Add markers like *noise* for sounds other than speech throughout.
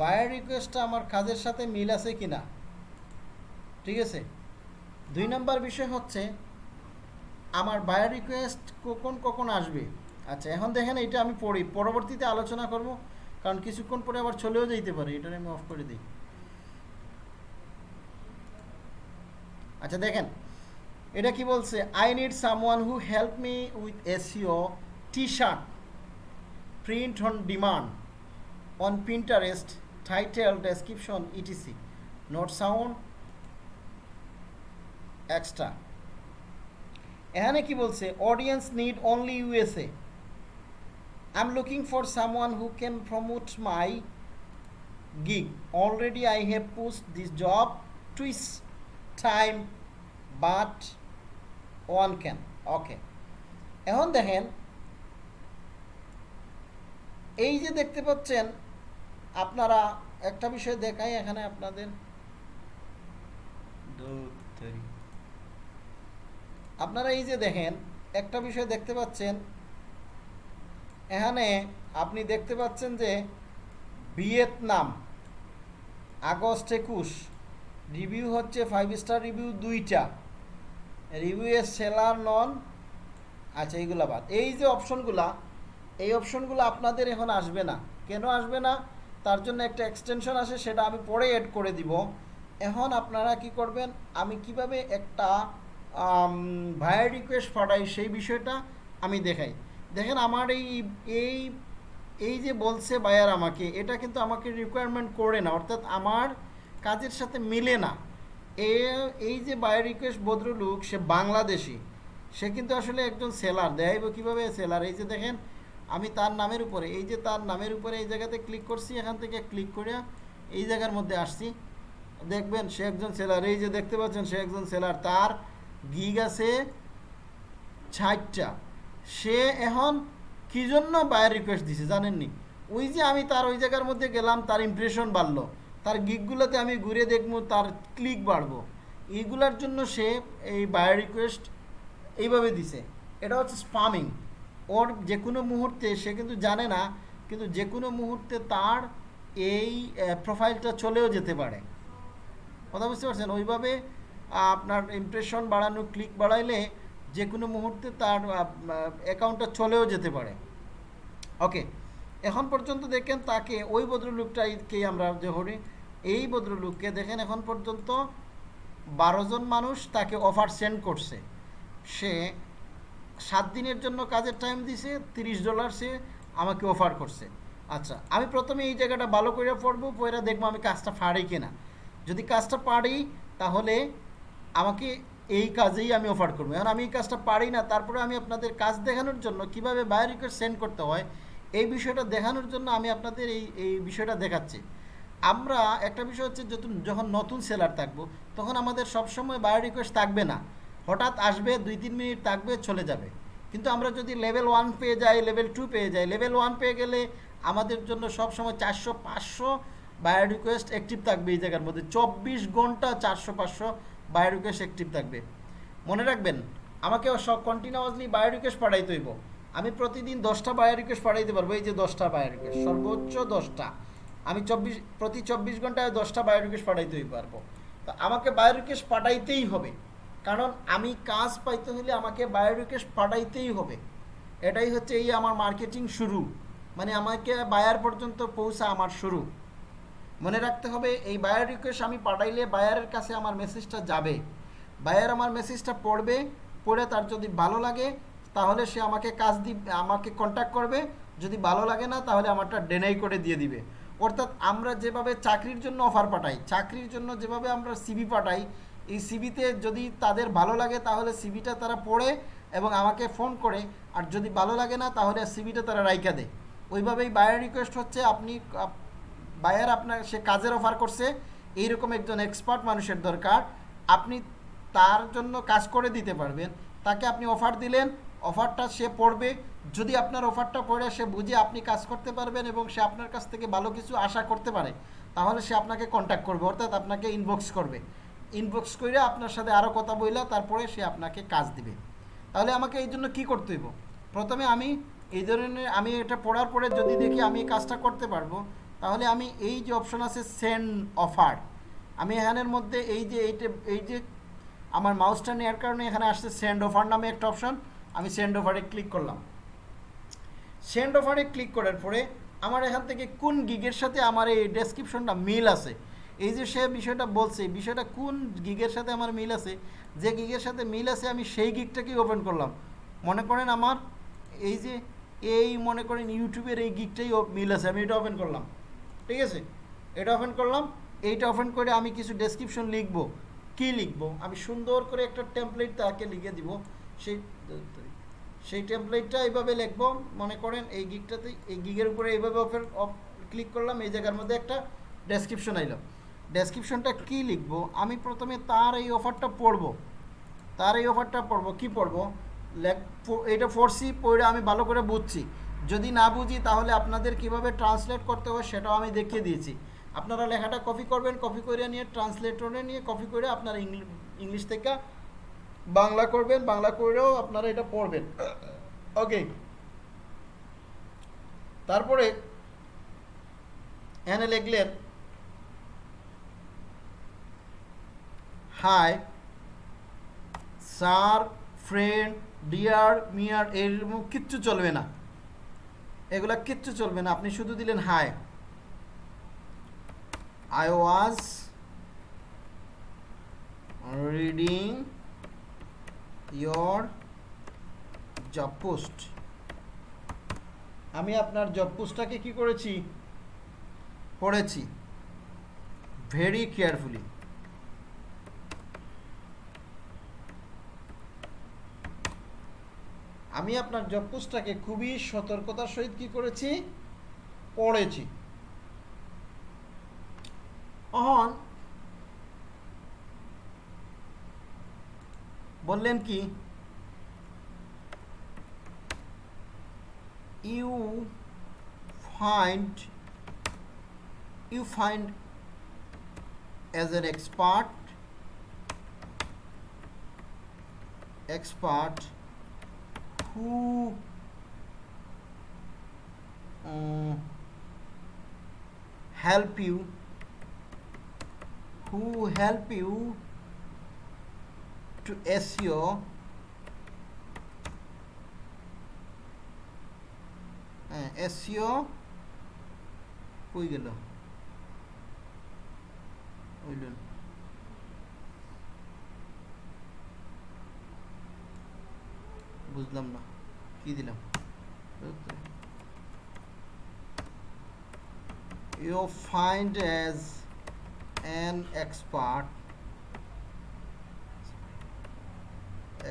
Buyer রিকোয়েস্টটা আমার কাজের সাথে মিল আছে কি না ঠিক আছে দুই নম্বর বিষয় হচ্ছে আমার বায়ার রিকোয়েস্ট কখন কখন আসবে আচ্ছা এখন দেখেন এটা আমি পড়ি পরবর্তীতে আলোচনা করব কারণ কিছুক্ষণ পরে আবার চলেও যেতে পারে এটা আমি অফ করে দিই আচ্ছা দেখেন এটা কি বলছে I need someone who help me with SEO T shirt print on demand on Pinterest title description etc note sound extra এখানে কি বলছে audience need only USA I am looking for one who can promote my gig already I have post this job twice time but one can okay এখন দেখেন এই যে দেখতে পাচ্ছেন আপনারা একটা বিষয় দেখাই এখানে আপনাদের আপনারা এই যে দেখেন একটা বিষয় দেখতে পাচ্ছেন এখানে আপনি দেখতে পাচ্ছেন যে ভিয়েতনাম আগস্ট একুশ রিভিউ হচ্ছে ফাইভ স্টার রিভিউ দুইটা রিভিউয়ের সেলার নন আচ্ছা এইগুলা বাদ এই যে অপশনগুলা এই অপশনগুলো আপনাদের এখন আসবে না কেন আসবে না তার জন্য একটা এক্সটেনশন আসে সেটা আমি পরে অ্যাড করে দিব এখন আপনারা কি করবেন আমি কিভাবে একটা ভায়ার রিকোয়েস্ট পাঠাই সেই বিষয়টা আমি দেখাই দেখেন আমার এই এই এই যে বলছে বায়ার আমাকে এটা কিন্তু আমাকে রিকোয়ারমেন্ট করে না অর্থাৎ আমার কাজের সাথে মিলে না এ এই যে বায়ার রিকোয়েস্ট বদ্রলুক সে বাংলাদেশি সে কিন্তু আসলে একজন সেলার দেখাইব কীভাবে সেলার এই যে দেখেন আমি তার নামের উপরে এই যে তার নামের উপরে এই জায়গাতে ক্লিক করছি এখান থেকে ক্লিক করে এই জায়গার মধ্যে আসছি দেখবেন সে একজন সেলার এই যে দেখতে পাচ্ছেন সে একজন সেলার তার গিগ আছে ষাটটা সে এখন কী জন্য বায়ের রিকোয়েস্ট দিছে জানেননি ওই যে আমি তার ওই জায়গার মধ্যে গেলাম তার ইমপ্রেশন বাড়লো তার গিকগুলোতে আমি ঘুরে দেখবো তার ক্লিক বাড়বো এইগুলার জন্য সে এই বায়ার রিকোয়েস্ট এইভাবে দিছে এটা হচ্ছে স্পামিং ওর যে কোনো মুহূর্তে সে কিন্তু জানে না কিন্তু যে কোনো মুহূর্তে তার এই প্রোফাইলটা চলেও যেতে পারে কথা বুঝতে পারছেন ওইভাবে আপনার ইমপ্রেশন বাড়ানো ক্লিক বাড়াইলে যে কোনো মুহূর্তে তার অ্যাকাউন্টটা চলেও যেতে পারে ওকে এখন পর্যন্ত দেখেন তাকে ওই ভদ্রলোকটাকে আমরা যে হরি এই ভদ্রলোককে দেখেন এখন পর্যন্ত বারো জন মানুষ তাকে অফার সেন্ড করছে সে সাত দিনের জন্য কাজের টাইম দিছে 30 ডলার সে আমাকে অফার করছে আচ্ছা আমি প্রথমে এই জায়গাটা ভালো করে পড়বো পয়রা দেখবো আমি কাজটা পারি কিনা যদি কাজটা পারি তাহলে আমাকে এই কাজেই আমি অফার করবো এখন আমি এই কাজটা পারি না তারপরে আমি আপনাদের কাজ দেখানোর জন্য কিভাবে বায়ো রিকোয়েস্ট সেন্ড করতে হয় এই বিষয়টা দেখানোর জন্য আমি আপনাদের এই এই বিষয়টা দেখাচ্ছি আমরা একটা বিষয় হচ্ছে যখন নতুন সেলার থাকবো তখন আমাদের সবসময় বায়ো রিকোয়েস্ট থাকবে না হঠাৎ আসবে দুই তিন মিনিট থাকবে চলে যাবে কিন্তু আমরা যদি লেভেল ওয়ান পেয়ে যাই লেভেল টু পেয়ে যাই লেভেল ওয়ান পেয়ে গেলে আমাদের জন্য সবসময় চারশো পাঁচশো বায়ো রিকোয়েস্ট অ্যাক্টিভ থাকবে এই জায়গার মধ্যে চব্বিশ ঘন্টা চারশো পাঁচশো বায়ো রিকোয়েস্ট অ্যাক্টিভ থাকবে মনে রাখবেন আমাকে কন্টিনিউয়াসলি বায়ো রিকোয়েস্ট পাঠাইতে হইব আমি প্রতিদিন দশটা বায়ো রিকোয়েস্ট পাঠাইতে পারবো এই যে দশটা বায়ো রিকোয়েস্ট সর্বোচ্চ দশটা আমি চব্বিশ প্রতি চব্বিশ ঘন্টায় দশটা বায়ো রিকোয়েস্ট পাঠাইতে পারবো তো আমাকে বায়ো রিকোয়েস্ট পাঠাইতেই হবে কারণ আমি কাজ পাইতে হলে আমাকে বায়ো রিকোয়েস্ট পাঠাইতেই হবে এটাই হচ্ছে এই আমার মার্কেটিং শুরু মানে আমাকে বায়ার পর্যন্ত পৌঁছা আমার শুরু মনে রাখতে হবে এই বায়ার রিকোয়েস্ট আমি পাঠাইলে বায়ারের কাছে আমার মেসেজটা যাবে বায়ার আমার মেসেজটা পড়বে পড়ে তার যদি ভালো লাগে তাহলে সে আমাকে কাজ দি আমাকে কন্ট্যাক্ট করবে যদি ভালো লাগে না তাহলে আমারটা ডেনাই করে দিয়ে দিবে অর্থাৎ আমরা যেভাবে চাকরির জন্য অফার পাঠাই চাকরির জন্য যেভাবে আমরা সিবি পাঠাই এই সিবিতে যদি তাদের ভালো লাগে তাহলে সিবিটা তারা পড়ে এবং আমাকে ফোন করে আর যদি ভালো লাগে না তাহলে সিবিটা তারা রাইকা দেয় ওইভাবেই বায়ার রিকোয়েস্ট হচ্ছে আপনি বায়ার আপনার সে কাজের অফার করছে এইরকম একজন এক্সপার্ট মানুষের দরকার আপনি তার জন্য কাজ করে দিতে পারবেন তাকে আপনি অফার দিলেন অফারটা সে পড়বে যদি আপনার অফারটা পড়ে সে বুঝে আপনি কাজ করতে পারবেন এবং সে আপনার কাছ থেকে ভালো কিছু আশা করতে পারে তাহলে সে আপনাকে কন্ট্যাক্ট করবে অর্থাৎ আপনাকে ইনবক্স করবে ইনবক্স করে আপনার সাথে আরও কথা বইলা তারপরে সে আপনাকে কাজ দিবে তাহলে আমাকে এই জন্য কী করতে হইব প্রথমে আমি এই ধরনের আমি এটা পড়ার পরে যদি দেখি আমি এই কাজটা করতে পারবো তাহলে আমি এই যে অপশন আছে সেন্ড অফার আমি এখানের মধ্যে এই যে এইটা এই যে আমার মাউসটা নেওয়ার কারণে এখানে আসছে সেন্ড অফার নামে একটা অপশন আমি সেন্ড অফারে ক্লিক করলাম সেন্ড অফারে ক্লিক করার পরে আমার এখান থেকে কোন গিগের সাথে আমার এই ডেসক্রিপশনটা মিল আছে এই যে সে বিষয়টা বলছে বিষয়টা কোন গিগের সাথে আমার মিল আছে যে গিগের সাথে মিল আছে আমি সেই গিগটাকেই ওপেন করলাম মনে করেন আমার এই যে এই মনে করেন ইউটিউবের এই গিগটাই মিল আছে আমি এটা ওপেন করলাম ঠিক আছে এটা ওপেন করলাম এইটা ওপেন করে আমি কিছু ডেসক্রিপশন লিখব কি লিখব আমি সুন্দর করে একটা টেমপ্লেট তাকে লিখে দিব সেই সেই টেমপ্লেটটা এইভাবে লিখব মনে করেন এই গিগটাতে এই গিগের উপরে এইভাবে ওপেন ক্লিক করলাম এই জায়গার মধ্যে একটা ডেসক্রিপশন আইলাম ডেসক্রিপশনটা কি লিখব আমি প্রথমে তার এই অফারটা পড়ব তার এই অফারটা পড়ব কি পড়ব এটা ফোরসি পড়ে আমি ভালো করে বুঝছি যদি না বুঝি তাহলে আপনাদের কিভাবে ট্রান্সলেট করতে হবে সেটাও আমি দেখিয়ে দিয়েছি আপনারা লেখাটা কপি করবেন কপি করে নিয়ে ট্রান্সলেটরে নিয়ে কপি করে আপনারা ইংলিশ থেকে বাংলা করবেন বাংলা করেও আপনারা এটা পড়বেন ওকে তারপরে এনে লেখলেন হাই স্যার ফ্রেন্ড ডিয়ার মিয়ার এরকম কিচ্ছু চলবে না এগুলা কিচ্ছু চলবে না আপনি শুধু দিলেন hi I was reading your job post আমি আপনার জব পোস্টটাকে কি করেছি পড়েছি ভেরি কেয়ারফুলি আমি আপনার জব পোস্টটাকে খুবই সতর্কতার সহিত কি করেছি পড়েছি অহন বললেন কি you find you find as an expert expert who uh, help you who help you to SEO uh, SEO কই গেল হইলেন বুঝলাম না কি দিলাম you find as an expert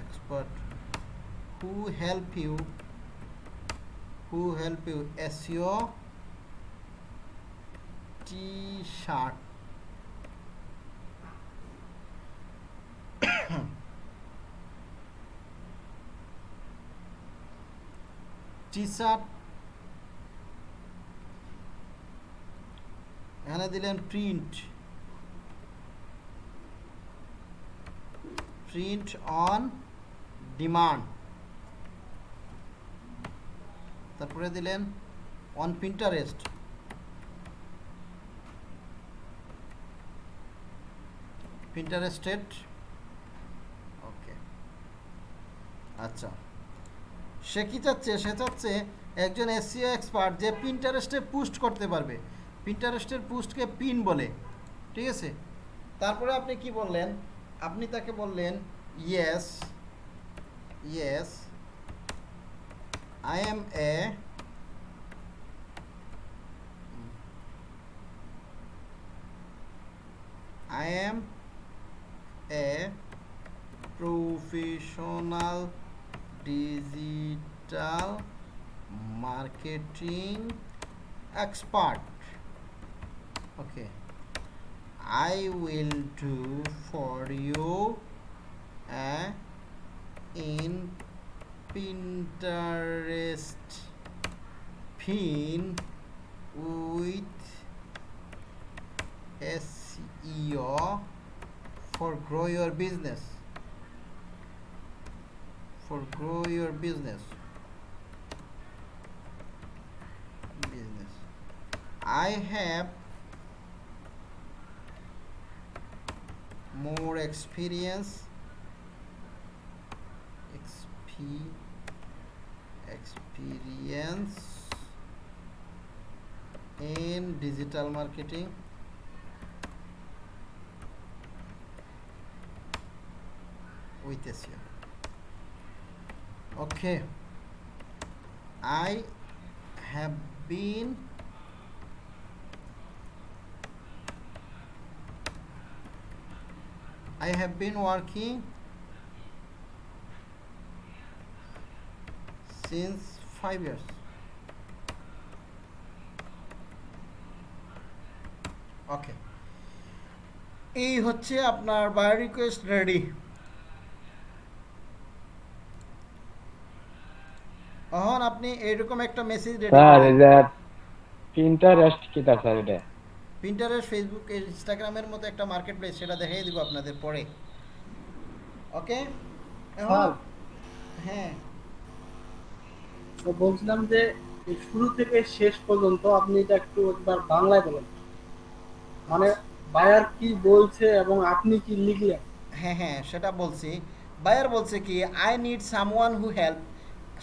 expert who help you who help you SEO t-shirt teacher এখানে দিলেন print print on demand তারপরে দিলেন অন প্রিন্টারেস্ট প্রিন্টারেস্টেড ওকে আচ্ছা সে কী চাচ্ছে সে চাচ্ছে একজন এসসিও এক্সপার্ট e যে প্রিন্টারেস্টে পুস্ট করতে পারবে প্রিন্টারেস্টের পুস্টকে পিন বলে ঠিক আছে তারপরে আপনি কি বললেন আপনি তাকে বললেন yes yes I am a I am a professional digital marketing expert. Okay, I will do for you in Pinterest pin with SEO for grow your business for grow your business business I have more experience XP experience in digital marketing with this year okay I have been I have been working since five years okay এই হচ্ছে আপনার bio request ready আপনি এরকম একটা message sir এটা Pinterest কি তা sir এটা পিন্টারেস্ট ফেসবুক ইনস্টাগ্রামের মতো একটা মার্কেটপ্লেস সেটা দেখাই দিব আপনাদের পরে ওকে হ্যাঁ তো বলছিলাম যে শুরু থেকে শেষ পর্যন্ত আপনি এটা একটু একবার বাংলায় বলেন মানে বায়ার কি বলছে এবং আপনি কি লিখলেন হ্যাঁ হ্যাঁ সেটা বলছি বায়ার বলছে কি I need someone who help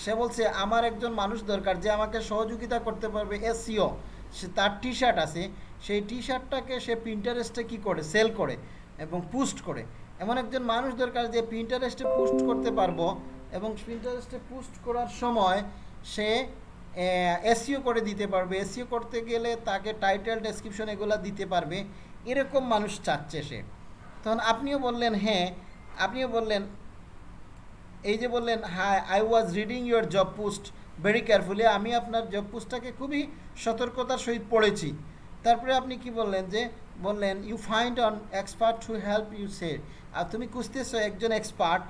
সে বলছে আমার একজন মানুষ দরকার যে আমাকে সহযোগিতা করতে পারবে এসিও সে তার টি শার্ট আছে সেই টি শার্টটাকে সে প্রিন্টারেস্টে কী করে সেল করে এবং পুস্ট করে এমন একজন মানুষ দরকার যে প্রিন্টারেস্টে পোস্ট করতে পারবো এবং প্রিন্টারেস্টে পুস্ট করার সময় সে এসিও করে দিতে পারবে এসিও করতে গেলে তাকে টাইটেল ডেসক্রিপশন এগুলো দিতে পারবে এরকম মানুষ চাচ্ছে সে তখন আপনিও বললেন হ্যাঁ আপনিও বললেন এই যে বললেন hi I was reading your job post very carefully আমি আপনার জব পোস্টটাকে খুবই সতর্কতার সহিত পড়েছি তারপরে আপনি কি বললেন যে বললেন you find on expert to help you সে আর তুমি খুঁজতেছো একজন এক্সপার্ট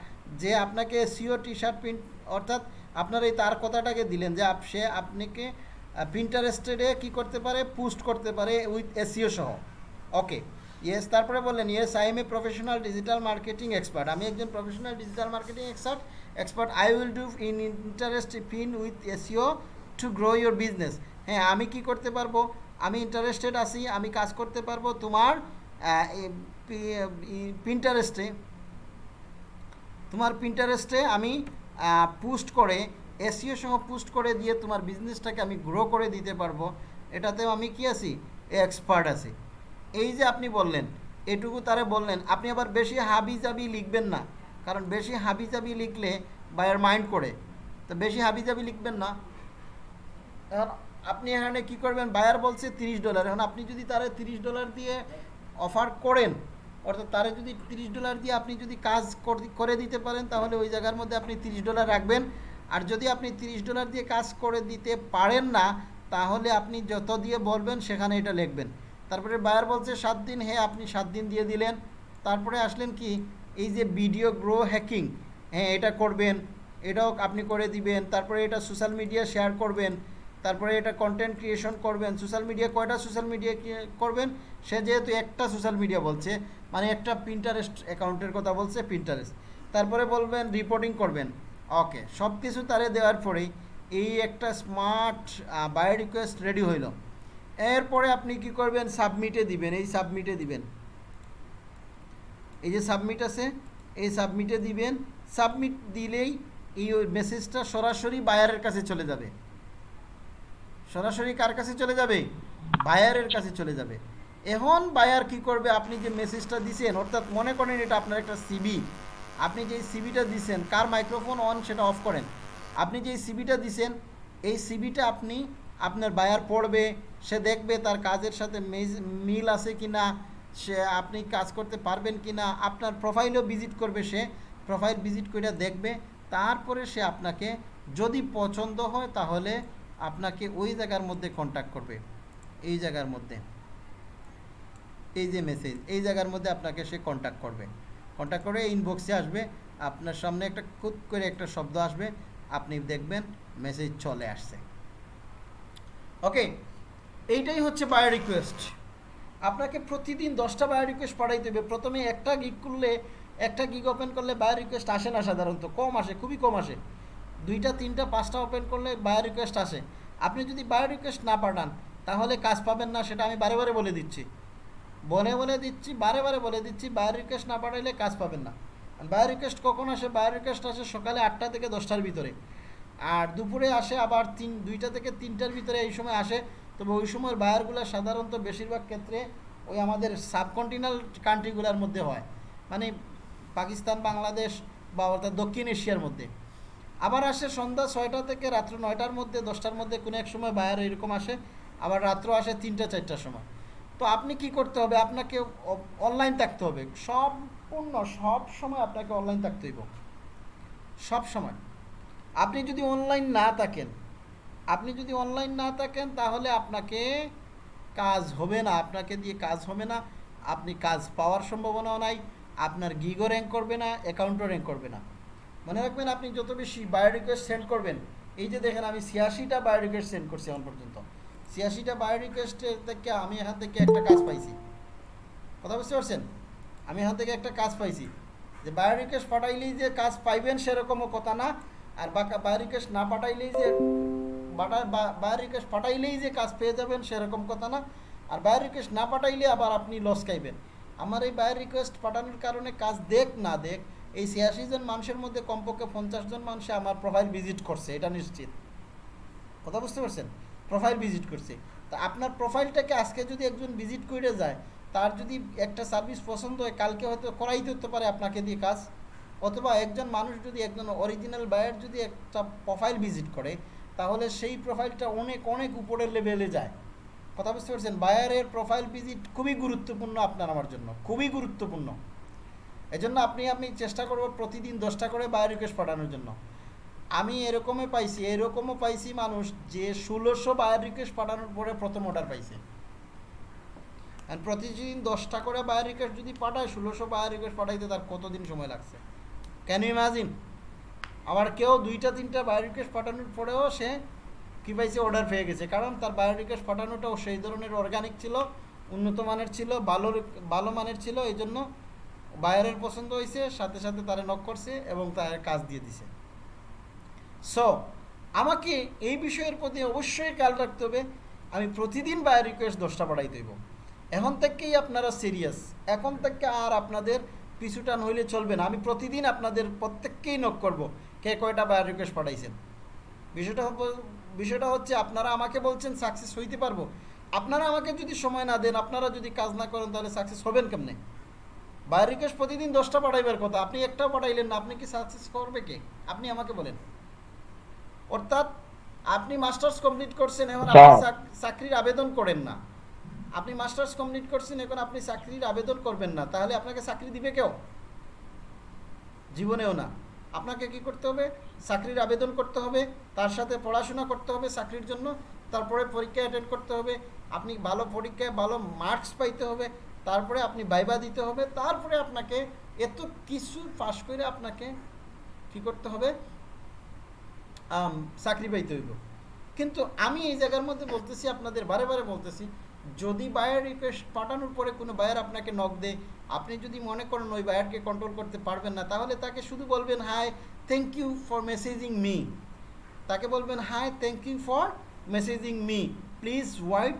যে আপনাকে সিও টি শার্ট প্রিন্ট অর্থাৎ আপনার এই তার কথাটাকে দিলেন যে সে আপনাকে প্রিন্টারেস্টেডে কি করতে পারে পোস্ট করতে পারে উইথ এসিও e সহ ওকে ইয়েস তারপরে বললেন yes I am a professional digital marketing expert আমি একজন professional digital marketing expert expert I will do in interest fin with SEO to grow your business হ্যাঁ আমি কি করতে পারবো আমি ইন্টারেস্টেড আছি আমি কাজ করতে পারবো তোমার প্রিন্টারেস্টে তোমার প্রিন্টারেস্টে আমি পুস্ট করে এসিও e সহ পুস্ট করে দিয়ে তোমার বিজনেসটাকে আমি গ্রো করে দিতে পারবো এটাতেও আমি কি আছি এক্সপার্ট আছি এই যে আপনি বললেন এটুকু তারে বললেন আপনি আবার বেশি হাবিজাবি লিখবেন না কারণ বেশি হাবিজাবি লিখলে বায়ার মাইন্ড করে তো বেশি হাবিজাবি লিখবেন না এখন আপনি এখানে কি করবেন বায়ার বলছে 30 ডলার এখন আপনি যদি তারে 30 ডলার দিয়ে অফার করেন অর্থাৎ তারে যদি 30 ডলার দিয়ে আপনি যদি কাজ করে দিতে পারেন তাহলে ওই জায়গার মধ্যে আপনি 30 ডলার রাখবেন আর যদি আপনি 30 ডলার দিয়ে কাজ করে দিতে পারেন না তাহলে আপনি যত দিয়ে বলবেন সেখানে এটা লিখবেন তারপরে বায়ার বলছে সাত দিন হ্যাঁ আপনি সাত দিন দিয়ে দিলেন তারপরে আসলেন কি এই যে ভিডিও গ্রো হ্যাকিং হ্যাঁ এটা করবেন এটাও আপনি করে দিবেন তারপরে এটা সোশ্যাল মিডিয়া শেয়ার করবেন তারপরে এটা কন্টেন্ট ক্রিয়েশন করবেন সোশ্যাল মিডিয়া কয়টা সোশ্যাল মিডিয়া করবেন সে যেহেতু একটা সোশ্যাল মিডিয়া বলছে মানে একটা প্রিন্টারেস্ট অ্যাকাউন্টের কথা বলছে প্রিন্টারেস্ট তারপরে বলবেন রিপোর্টিং করবেন ওকে সব কিছু তারে দেওয়ার পরেই এই একটা স্মার্ট বায়ো রিকোয়েস্ট রেডি হইলো এরপরে আপনি কি করবেন সাবমিটে দিবেন এই সাবমিটে দিবেন এই যে সাবমিট আছে এই সাবমিটে দিবেন সাবমিট দিলেই এই মেসেজটা সরাসরি বায়ারের কাছে চলে যাবে সরাসরি কার কাছে চলে যাবে বায়ারের কাছে চলে যাবে এখন বায়ার কি করবে আপনি যে মেসেজটা দিছেন অর্থাৎ মনে করেন এটা আপনার একটা সিবি আপনি যে সিবিটা দিছেন কার মাইক্রোফোন অন সেটা অফ করেন আপনি যে সিবিটা দিছেন এই সিবিটা আপনি আপনার বায়ার পড়বে সে দেখবে তার কাজের সাথে মিল আছে কি না সে আপনি কাজ করতে পারবেন কি না আপনার প্রোফাইলও ভিজিট করবে সে প্রোফাইল ভিজিট করে দেখবে তারপরে সে আপনাকে যদি পছন্দ হয় তাহলে আপনাকে ওই জায়গার মধ্যে কন্ট্যাক্ট করবে এই জায়গার মধ্যে এই যে মেসেজ এই জায়গার মধ্যে আপনাকে সে কন্ট্যাক্ট করবে কন্ট্যাক্ট করে ইনবক্সে আসবে আপনার সামনে একটা খুব করে একটা শব্দ আসবে আপনি দেখবেন মেসেজ চলে আসছে ওকে এইটাই হচ্ছে বায়ো রিকোয়েস্ট আপনাকে প্রতিদিন দশটা বায়ো রিকোয়েস্ট পাঠাইতে হবে প্রথমে একটা গিক করলে একটা গিক ওপেন করলে বায়ো রিকোয়েস্ট আসে না সাধারণত কম আসে খুবই কম আসে দুইটা তিনটা পাঁচটা ওপেন করলে বায়ো রিকোয়েস্ট আসে আপনি যদি বায়ো রিকোয়েস্ট না পাঠান তাহলে কাজ পাবেন না সেটা আমি বারে বারে বলে দিচ্ছি বলে বলে দিচ্ছি বারে বারে বলে দিচ্ছি বায়ো রিকোয়েস্ট না পাঠাইলে কাজ পাবেন না বায়ো রিকোয়েস্ট কখন আসে বায়ো রিকোয়েস্ট আসে সকালে আটটা থেকে দশটার ভিতরে আর দুপুরে আসে আবার তিন দুইটা থেকে তিনটার ভিতরে এই সময় আসে তবে ওই সময়ের বায়ারগুলো সাধারণত বেশিরভাগ ক্ষেত্রে ওই আমাদের সাবকন্টিনাল কান্ট্রিগুলোর মধ্যে হয় মানে পাকিস্তান বাংলাদেশ বা অর্থাৎ দক্ষিণ এশিয়ার মধ্যে আবার আসে সন্ধ্যা ছয়টা থেকে রাত্র নয়টার মধ্যে দশটার মধ্যে কোনো এক সময় বায়ার এরকম আসে আবার রাত্র আসে তিনটা চারটার সময় তো আপনি কি করতে হবে আপনাকে অনলাইন থাকতে হবে সম্পূর্ণ সব সময় আপনাকে অনলাইন থাকতে হইব সব সময় আপনি যদি অনলাইন না থাকেন আপনি যদি অনলাইন না থাকেন তাহলে আপনাকে কাজ হবে না আপনাকে দিয়ে কাজ হবে না আপনি কাজ পাওয়ার সম্ভাবনাও নাই আপনার গিগো র্যাঙ্ক করবে না অ্যাকাউন্টও র্যাঙ্ক করবে না মনে রাখবেন আপনি যত বেশি বায়ো রিকোয়েস্ট সেন্ড করবেন এই যে দেখেন আমি ছিয়াশিটা বায়ো রিকোয়েস্ট সেন্ড করছি এখন পর্যন্ত ছিয়াশিটা বায়ো রিকোয়েস্টের থেকে আমি এখান থেকে একটা কাজ পাইছি কথা বুঝতে পারছেন আমি এখান থেকে একটা কাজ পাইছি যে বায়ো রিকোয়েস্ট পাঠাইলেই যে কাজ পাইবেন সেরকমও কথা না আর বাকা বাই রিকোয়েস্ট না পাঠাইলেই যে বাই রিকোয়েস্ট পাঠাইলেই যে কাজ পেয়ে যাবেন সেরকম কথা না আর বাই না পাঠাইলে আবার আপনি লস খাইবেন আমার এই বাই রিকোয়েস্ট পাঠানোর কারণে কাজ দেখ না দেখ এই ছিয়াশি জন মানুষের মধ্যে কমপক্ষে পঞ্চাশ জন মানুষে আমার প্রোফাইল ভিজিট করছে এটা নিশ্চিত কথা বুঝতে পারছেন প্রোফাইল ভিজিট করছে তা আপনার প্রোফাইলটাকে আজকে যদি একজন ভিজিট করে যায় তার যদি একটা সার্ভিস পছন্দ হয় কালকে হয়তো করাই দিতে পারে আপনাকে দিয়ে কাজ অথবা একজন মানুষ যদি একজন অরিজিনাল বায়ার যদি একটা প্রোফাইল ভিজিট করে তাহলে সেই প্রোফাইলটা অনেক অনেক উপরের লেভেলে যায় কথা বুঝতে পারছেন বায়ারের প্রোফাইল ভিজিট খুবই গুরুত্বপূর্ণ আপনার আমার জন্য খুবই গুরুত্বপূর্ণ এজন্য আপনি আপনি চেষ্টা করবেন প্রতিদিন দশটা করে বায়ার রিকোয়েস্ট পাঠানোর জন্য আমি এরকমই পাইছি এরকমও পাইছি মানুষ যে ষোলোশো বায়ার রিকোয়েস্ট পাঠানোর পরে প্রথম অর্ডার পাইছে প্রতিদিন দশটা করে বায়ার রিকোয়েস্ট যদি পাঠায় ষোলোশো বায়ার রিকোয়েস্ট পাঠাইতে তার কতদিন সময় লাগছে ক্যান ইউ ইমাজিন আবার কেউ দুইটা তিনটা বায়ো রিকোয়েস্ট পাঠানোর পরেও সে কী পাইছে অর্ডার পেয়ে গেছে কারণ তার বায়ো রিকোয়েস্ট পাঠানোটাও সেই ধরনের অর্গানিক ছিল উন্নত মানের ছিল ভালো ভালো মানের ছিল এই জন্য বায়ারের পছন্দ হয়েছে সাথে সাথে তারা নক করছে এবং তার কাজ দিয়ে দিছে সো আমাকে এই বিষয়ের প্রতি অবশ্যই খেয়াল রাখতে হবে আমি প্রতিদিন বায়ো রিকোয়েস্ট দশটা পাঠাই দেব এখন থেকেই আপনারা সিরিয়াস এখন থেকে আর আপনাদের পিছুটান হইলে চলবে না আমি প্রতিদিন আপনাদের প্রত্যেককেই নক করব কে কয়টা বায়ার রিকোয়েস্ট পাঠাইছেন বিষয়টা বিষয়টা হচ্ছে আপনারা আমাকে বলছেন সাকসেস হইতে পারবো আপনারা আমাকে যদি সময় না দেন আপনারা যদি কাজ না করেন তাহলে সাকসেস হবেন কেমনে বায়ার রিকোয়েস্ট প্রতিদিন দশটা পাঠাইবার কথা আপনি একটাও পাঠাইলেন না আপনি কি সাকসেস করবে কে আপনি আমাকে বলেন অর্থাৎ আপনি মাস্টার্স কমপ্লিট করছেন এখন আপনি হ্যাঁ। চাকরির আবেদন করেন না আপনি মাস্টার্স কমপ্লিট করছেন এখন আপনি চাকরির আবেদন করবেন না তাহলে আপনাকে চাকরি দিবে কেউ জীবনেও না আপনাকে কি করতে হবে চাকরির আবেদন করতে হবে তার সাথে পড়াশোনা করতে হবে চাকরির জন্য তারপরে পরীক্ষা অ্যাটেন্ড করতে হবে আপনি ভালো পরীক্ষায় ভালো মার্কস পাইতে হবে তারপরে আপনি বাইবা দিতে হবে তারপরে আপনাকে এত কিছু পাশ করে আপনাকে কি করতে হবে চাকরি পাইতে হইব কিন্তু আমি এই জায়গার মধ্যে বলতেছি আপনাদের বারে বারে বলতেছি যদি বায়ার রিকোয়েস্ট পাঠানোর পরে কোনো বায়ার আপনাকে নক দেয় আপনি যদি মনে করেন ওই বায়ারকে কন্ট্রোল করতে পারবেন না তাহলে তাকে শুধু বলবেন hi thank you for messaging me তাকে বলবেন hi thank you for messaging me please wait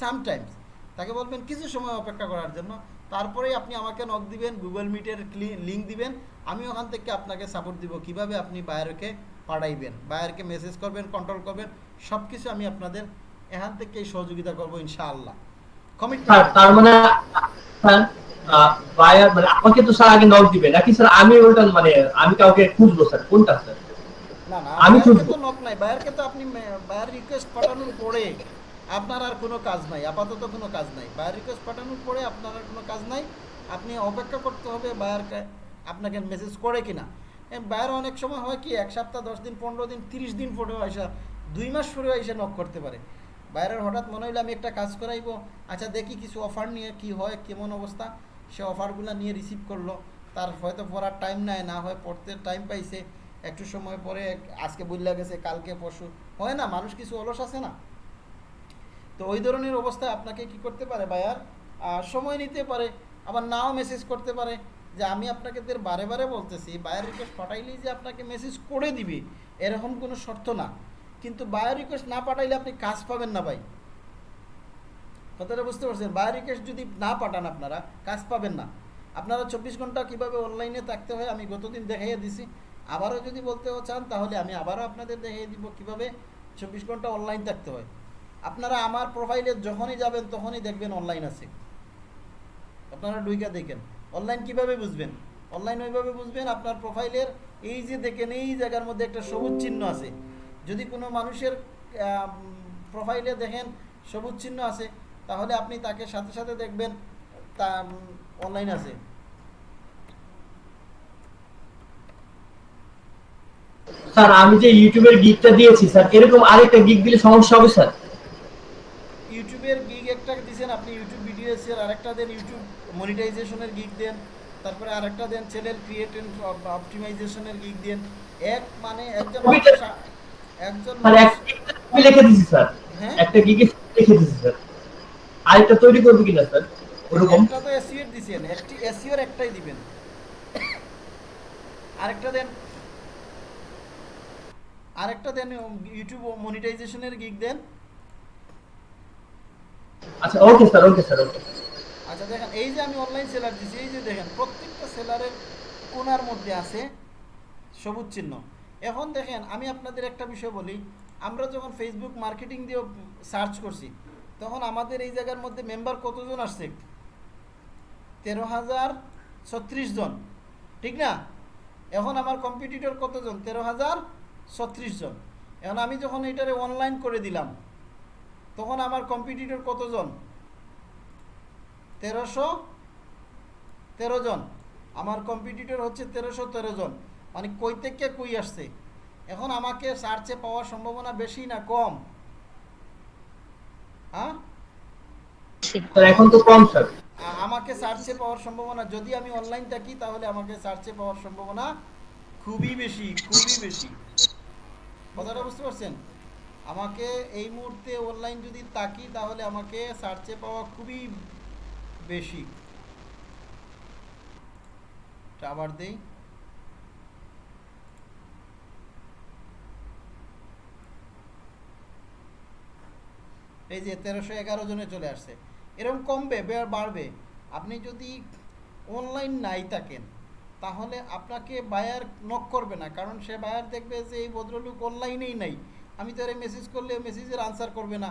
sometimes তাকে বলবেন কিছু সময় অপেক্ষা করার জন্য তারপরেই আপনি আমাকে নক দিবেন গুগল মিটের লিঙ্ক দিবেন আমি ওখান থেকে আপনাকে সাপোর্ট দিব কিভাবে আপনি বায়ারকে পাঠাইবেন বায়ারকে মেসেজ করবেন কন্ট্রোল করবেন সব কিছু আমি আপনাদের এখান থেকে সহযোগিতা করবো ইনশাআল্লাহ কমিটমেন্ট তার মানে বায়ার মানে আমাকে তো স্যার আগে নক দিবে নাকি স্যার আমি মানে আমি কাউকে খুঁজবো স্যার কোনটা স্যার তো নক নাই বায়ারকে তো আপনি বায়ার রিকোয়েস্ট পাঠানোর পরে আপনার আর কোনো কাজ নাই আপাতত কোনো কাজ নাই বায়ার রিকোয়েস্ট পাঠানোর পরে আপনার আর কোনো কাজ নাই আপনি অপেক্ষা করতে হবে আপনাকে মেসেজ করে কিনা বায়ার অনেক সময় হয় কি এক সপ্তাহ দশ দিন পনেরো দিন তিরিশ দিন পরে আসা দুই মাস পরেও এসে নক করতে পারে বাইরের হঠাৎ মনে হইলে আমি একটা কাজ করাইব আচ্ছা দেখি কিছু অফার নিয়ে কি হয় কেমন অবস্থা সে অফারগুলো নিয়ে রিসিভ করলো তার হয়তো পড়ার টাইম নেয় না হয় পড়তে টাইম পাইছে একটু সময় পরে আজকে বুঝলা গেছে কালকে পরশু হয় না মানুষ কিছু অলস আছে না তো ওই ধরনের অবস্থায় আপনাকে কি করতে পারে বায়ার সময় নিতে পারে আবার নাও মেসেজ করতে পারে যে আমি আপনাকে বারে বারে বলতেছি বায়ার রিকোয়েস্ট পাঠাইলেই যে আপনাকে মেসেজ করে দিবে এরকম কোনো শর্ত না কিন্তু বায়ো রিকোয়েস্ট না পাঠাইলে আপনি কাজ পাবেন না ভাই কথাটা বুঝতে পারছেন বায়ো রিকোয়েস্ট যদি না পাঠান আপনারা কাজ পাবেন না আপনারা চব্বিশ ঘন্টা কিভাবে অনলাইনে থাকতে হয় আমি গতদিন দেখাইয়ে দিছি আবারও যদি বলতেও চান তাহলে আমি আবারও আপনাদের দেখিয়ে দিব কিভাবে চব্বিশ ঘন্টা অনলাইন থাকতে হয় আপনারা আমার প্রোফাইলে যখনই যাবেন তখনই দেখবেন অনলাইন আছে আপনারা ডুইকা দেখেন অনলাইন কিভাবে বুঝবেন অনলাইন ওইভাবে বুঝবেন আপনার প্রোফাইলের এই যে দেখেন এই জায়গার মধ্যে একটা সবুজ চিহ্ন আছে যদি কোনো মানুষের প্রোফাইলে দেখেন সবুজ চিহ্ন আছে তাহলে আপনি তাকে সাথে সাথে দেখবেন তা অনলাইন আছে স্যার আমি যে ইউটিউবের গিগটা দিয়েছি স্যার এরকম আরেকটা গিগ দিলে সমস্যা হবে স্যার ইউটিউবের গিগ একটা দিয়েছেন আপনি ইউটিউব ভিডিও এর আরেকটা দেন ইউটিউব মনিটাইজেশনের গিগ দেন তারপরে আরেকটা দেন চ্যানেল ক্রিয়েট অপটিমাইজেশনের গিগ দেন এক মানে একজন মানে একটা হ্যাঁ? তৈরি করবে একটা একটাই দিবেন দেন দেন ইউটিউব মনিটাইজেশনের গিগ দেন আচ্ছা okay sir okay sir okay আচ্ছা দেখেন এই যে আমি অনলাইন সেলার এই যে দেখেন প্রত্যেকটা সেলারের কোনার মধ্যে আছে সবুজ চিহ্ন এখন দেখেন আমি আপনাদের একটা বিষয় বলি আমরা যখন ফেসবুক মার্কেটিং দিয়ে সার্চ করছি তখন আমাদের এই জায়গার মধ্যে মেম্বার কতজন আসছে তেরো হাজার ছত্রিশ জন ঠিক না এখন আমার কম্পিটিটর কতজন তেরো হাজার ছত্রিশ জন এখন আমি যখন এটারে অনলাইন করে দিলাম তখন আমার কম্পিটিটর কতজন তেরোশো তেরো জন আমার কম্পিটিটর হচ্ছে তেরোশো তেরো জন মানে কই থেকে কই আসছে এখন আমাকে সার্চে পাওয়ার সম্ভাবনা বেশি না কম হ্যাঁ এখন তো কম স্যার আমাকে সার্চে পাওয়ার সম্ভাবনা যদি আমি অনলাইন থাকি তাহলে আমাকে সার্চে পাওয়ার সম্ভাবনা খুবই বেশি খুবই বেশি কথাটা বুঝতে পারছেন আমাকে এই মুহূর্তে অনলাইন যদি থাকি তাহলে আমাকে সার্চে পাওয়া খুবই বেশি আবার দেই এই যে তেরোশো এগারো জনে চলে আসছে এরকম কমবে বাড়বে আপনি যদি অনলাইন নাই থাকেন তাহলে আপনাকে বায়ার নক করবে না কারণ সে বায়ার দেখবে যে এই ভদ্রলুক অনলাইনেই নাই আমি তো আরে মেসেজ করলে মেসেজের আনসার করবে না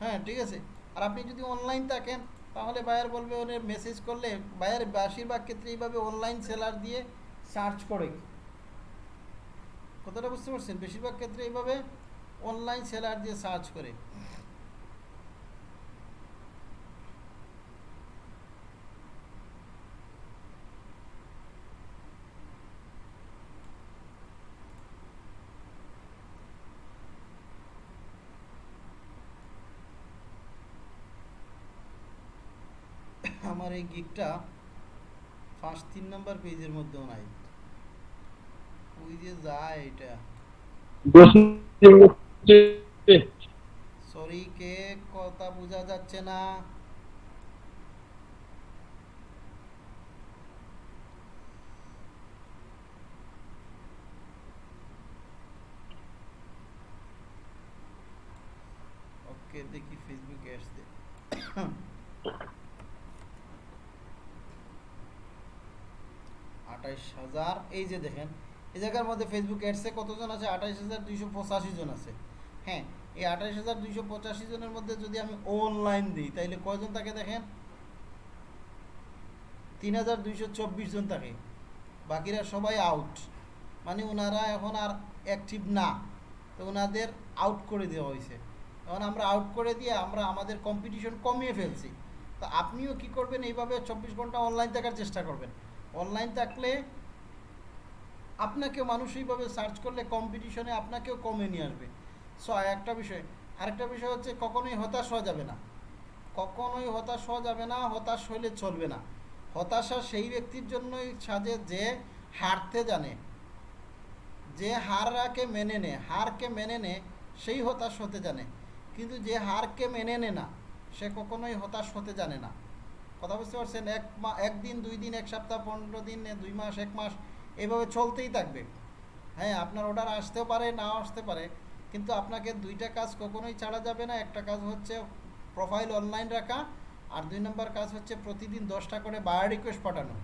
হ্যাঁ ঠিক আছে আর আপনি যদি অনলাইন থাকেন তাহলে বায়ার বলবে ওনে মেসেজ করলে বায়ার বেশিরভাগ ক্ষেত্রে এইভাবে অনলাইন সেলার দিয়ে সার্চ করে কথাটা বুঝতে পারছেন বেশিরভাগ ক্ষেত্রে এইভাবে অনলাইন সেলার দিয়ে সার্চ করে আমার এই গিকটা ফার্স্ট তিন নাম্বার পেজের মধ্যেও নাই ওই যে যায় এটা সরি কে কথা বোঝা যাচ্ছে না আর এই যে দেখেন এই জায়গার মধ্যে ফেসবুক অ্যাডসে কতজন আছে আঠাশ হাজার দুইশো পঁচাশি জন আছে হ্যাঁ এই আঠাশ হাজার দুইশো পঁচাশি জনের মধ্যে যদি আমি অনলাইন দিই তাইলে কয়জন তাকে দেখেন তিন হাজার দুইশো চব্বিশ জন থাকে বাকিরা সবাই আউট মানে ওনারা এখন আর অ্যাক্টিভ না তো ওনাদের আউট করে দেওয়া হয়েছে এখন আমরা আউট করে দিয়ে আমরা আমাদের কম্পিটিশন কমিয়ে ফেলছি তো আপনিও কি করবেন এইভাবে চব্বিশ ঘন্টা অনলাইন থাকার চেষ্টা করবেন অনলাইন থাকলে আপনাকে মানুষ এইভাবে সার্চ করলে কম্পিটিশনে আপনাকেও কমে নিয়ে আসবে সো একটা বিষয় আরেকটা বিষয় হচ্ছে কখনোই হতাশ হওয়া যাবে না কখনোই হতাশ হওয়া যাবে না হতাশ হইলে চলবে না হতাশা সেই ব্যক্তির জন্যই সাজে যে হারতে জানে যে হারকে মেনে নে হারকে মেনে নে সেই হতাশ হতে জানে কিন্তু যে হারকে মেনে নে না সে কখনোই হতাশ হতে জানে না কথা বুঝতে পারছেন এক মা একদিন দুই দিন এক সপ্তাহ পনেরো দিন দুই মাস এক মাস এভাবে চলতেই থাকবে হ্যাঁ আপনার অর্ডার আসতেও পারে না আসতে পারে কিন্তু আপনাকে দুইটা কাজ কখনোই ছাড়া যাবে না একটা কাজ হচ্ছে প্রোফাইল অনলাইন রাখা আর দুই নম্বর কাজ হচ্ছে প্রতিদিন দশটা করে বায়ার রিকোয়েস্ট পাঠানো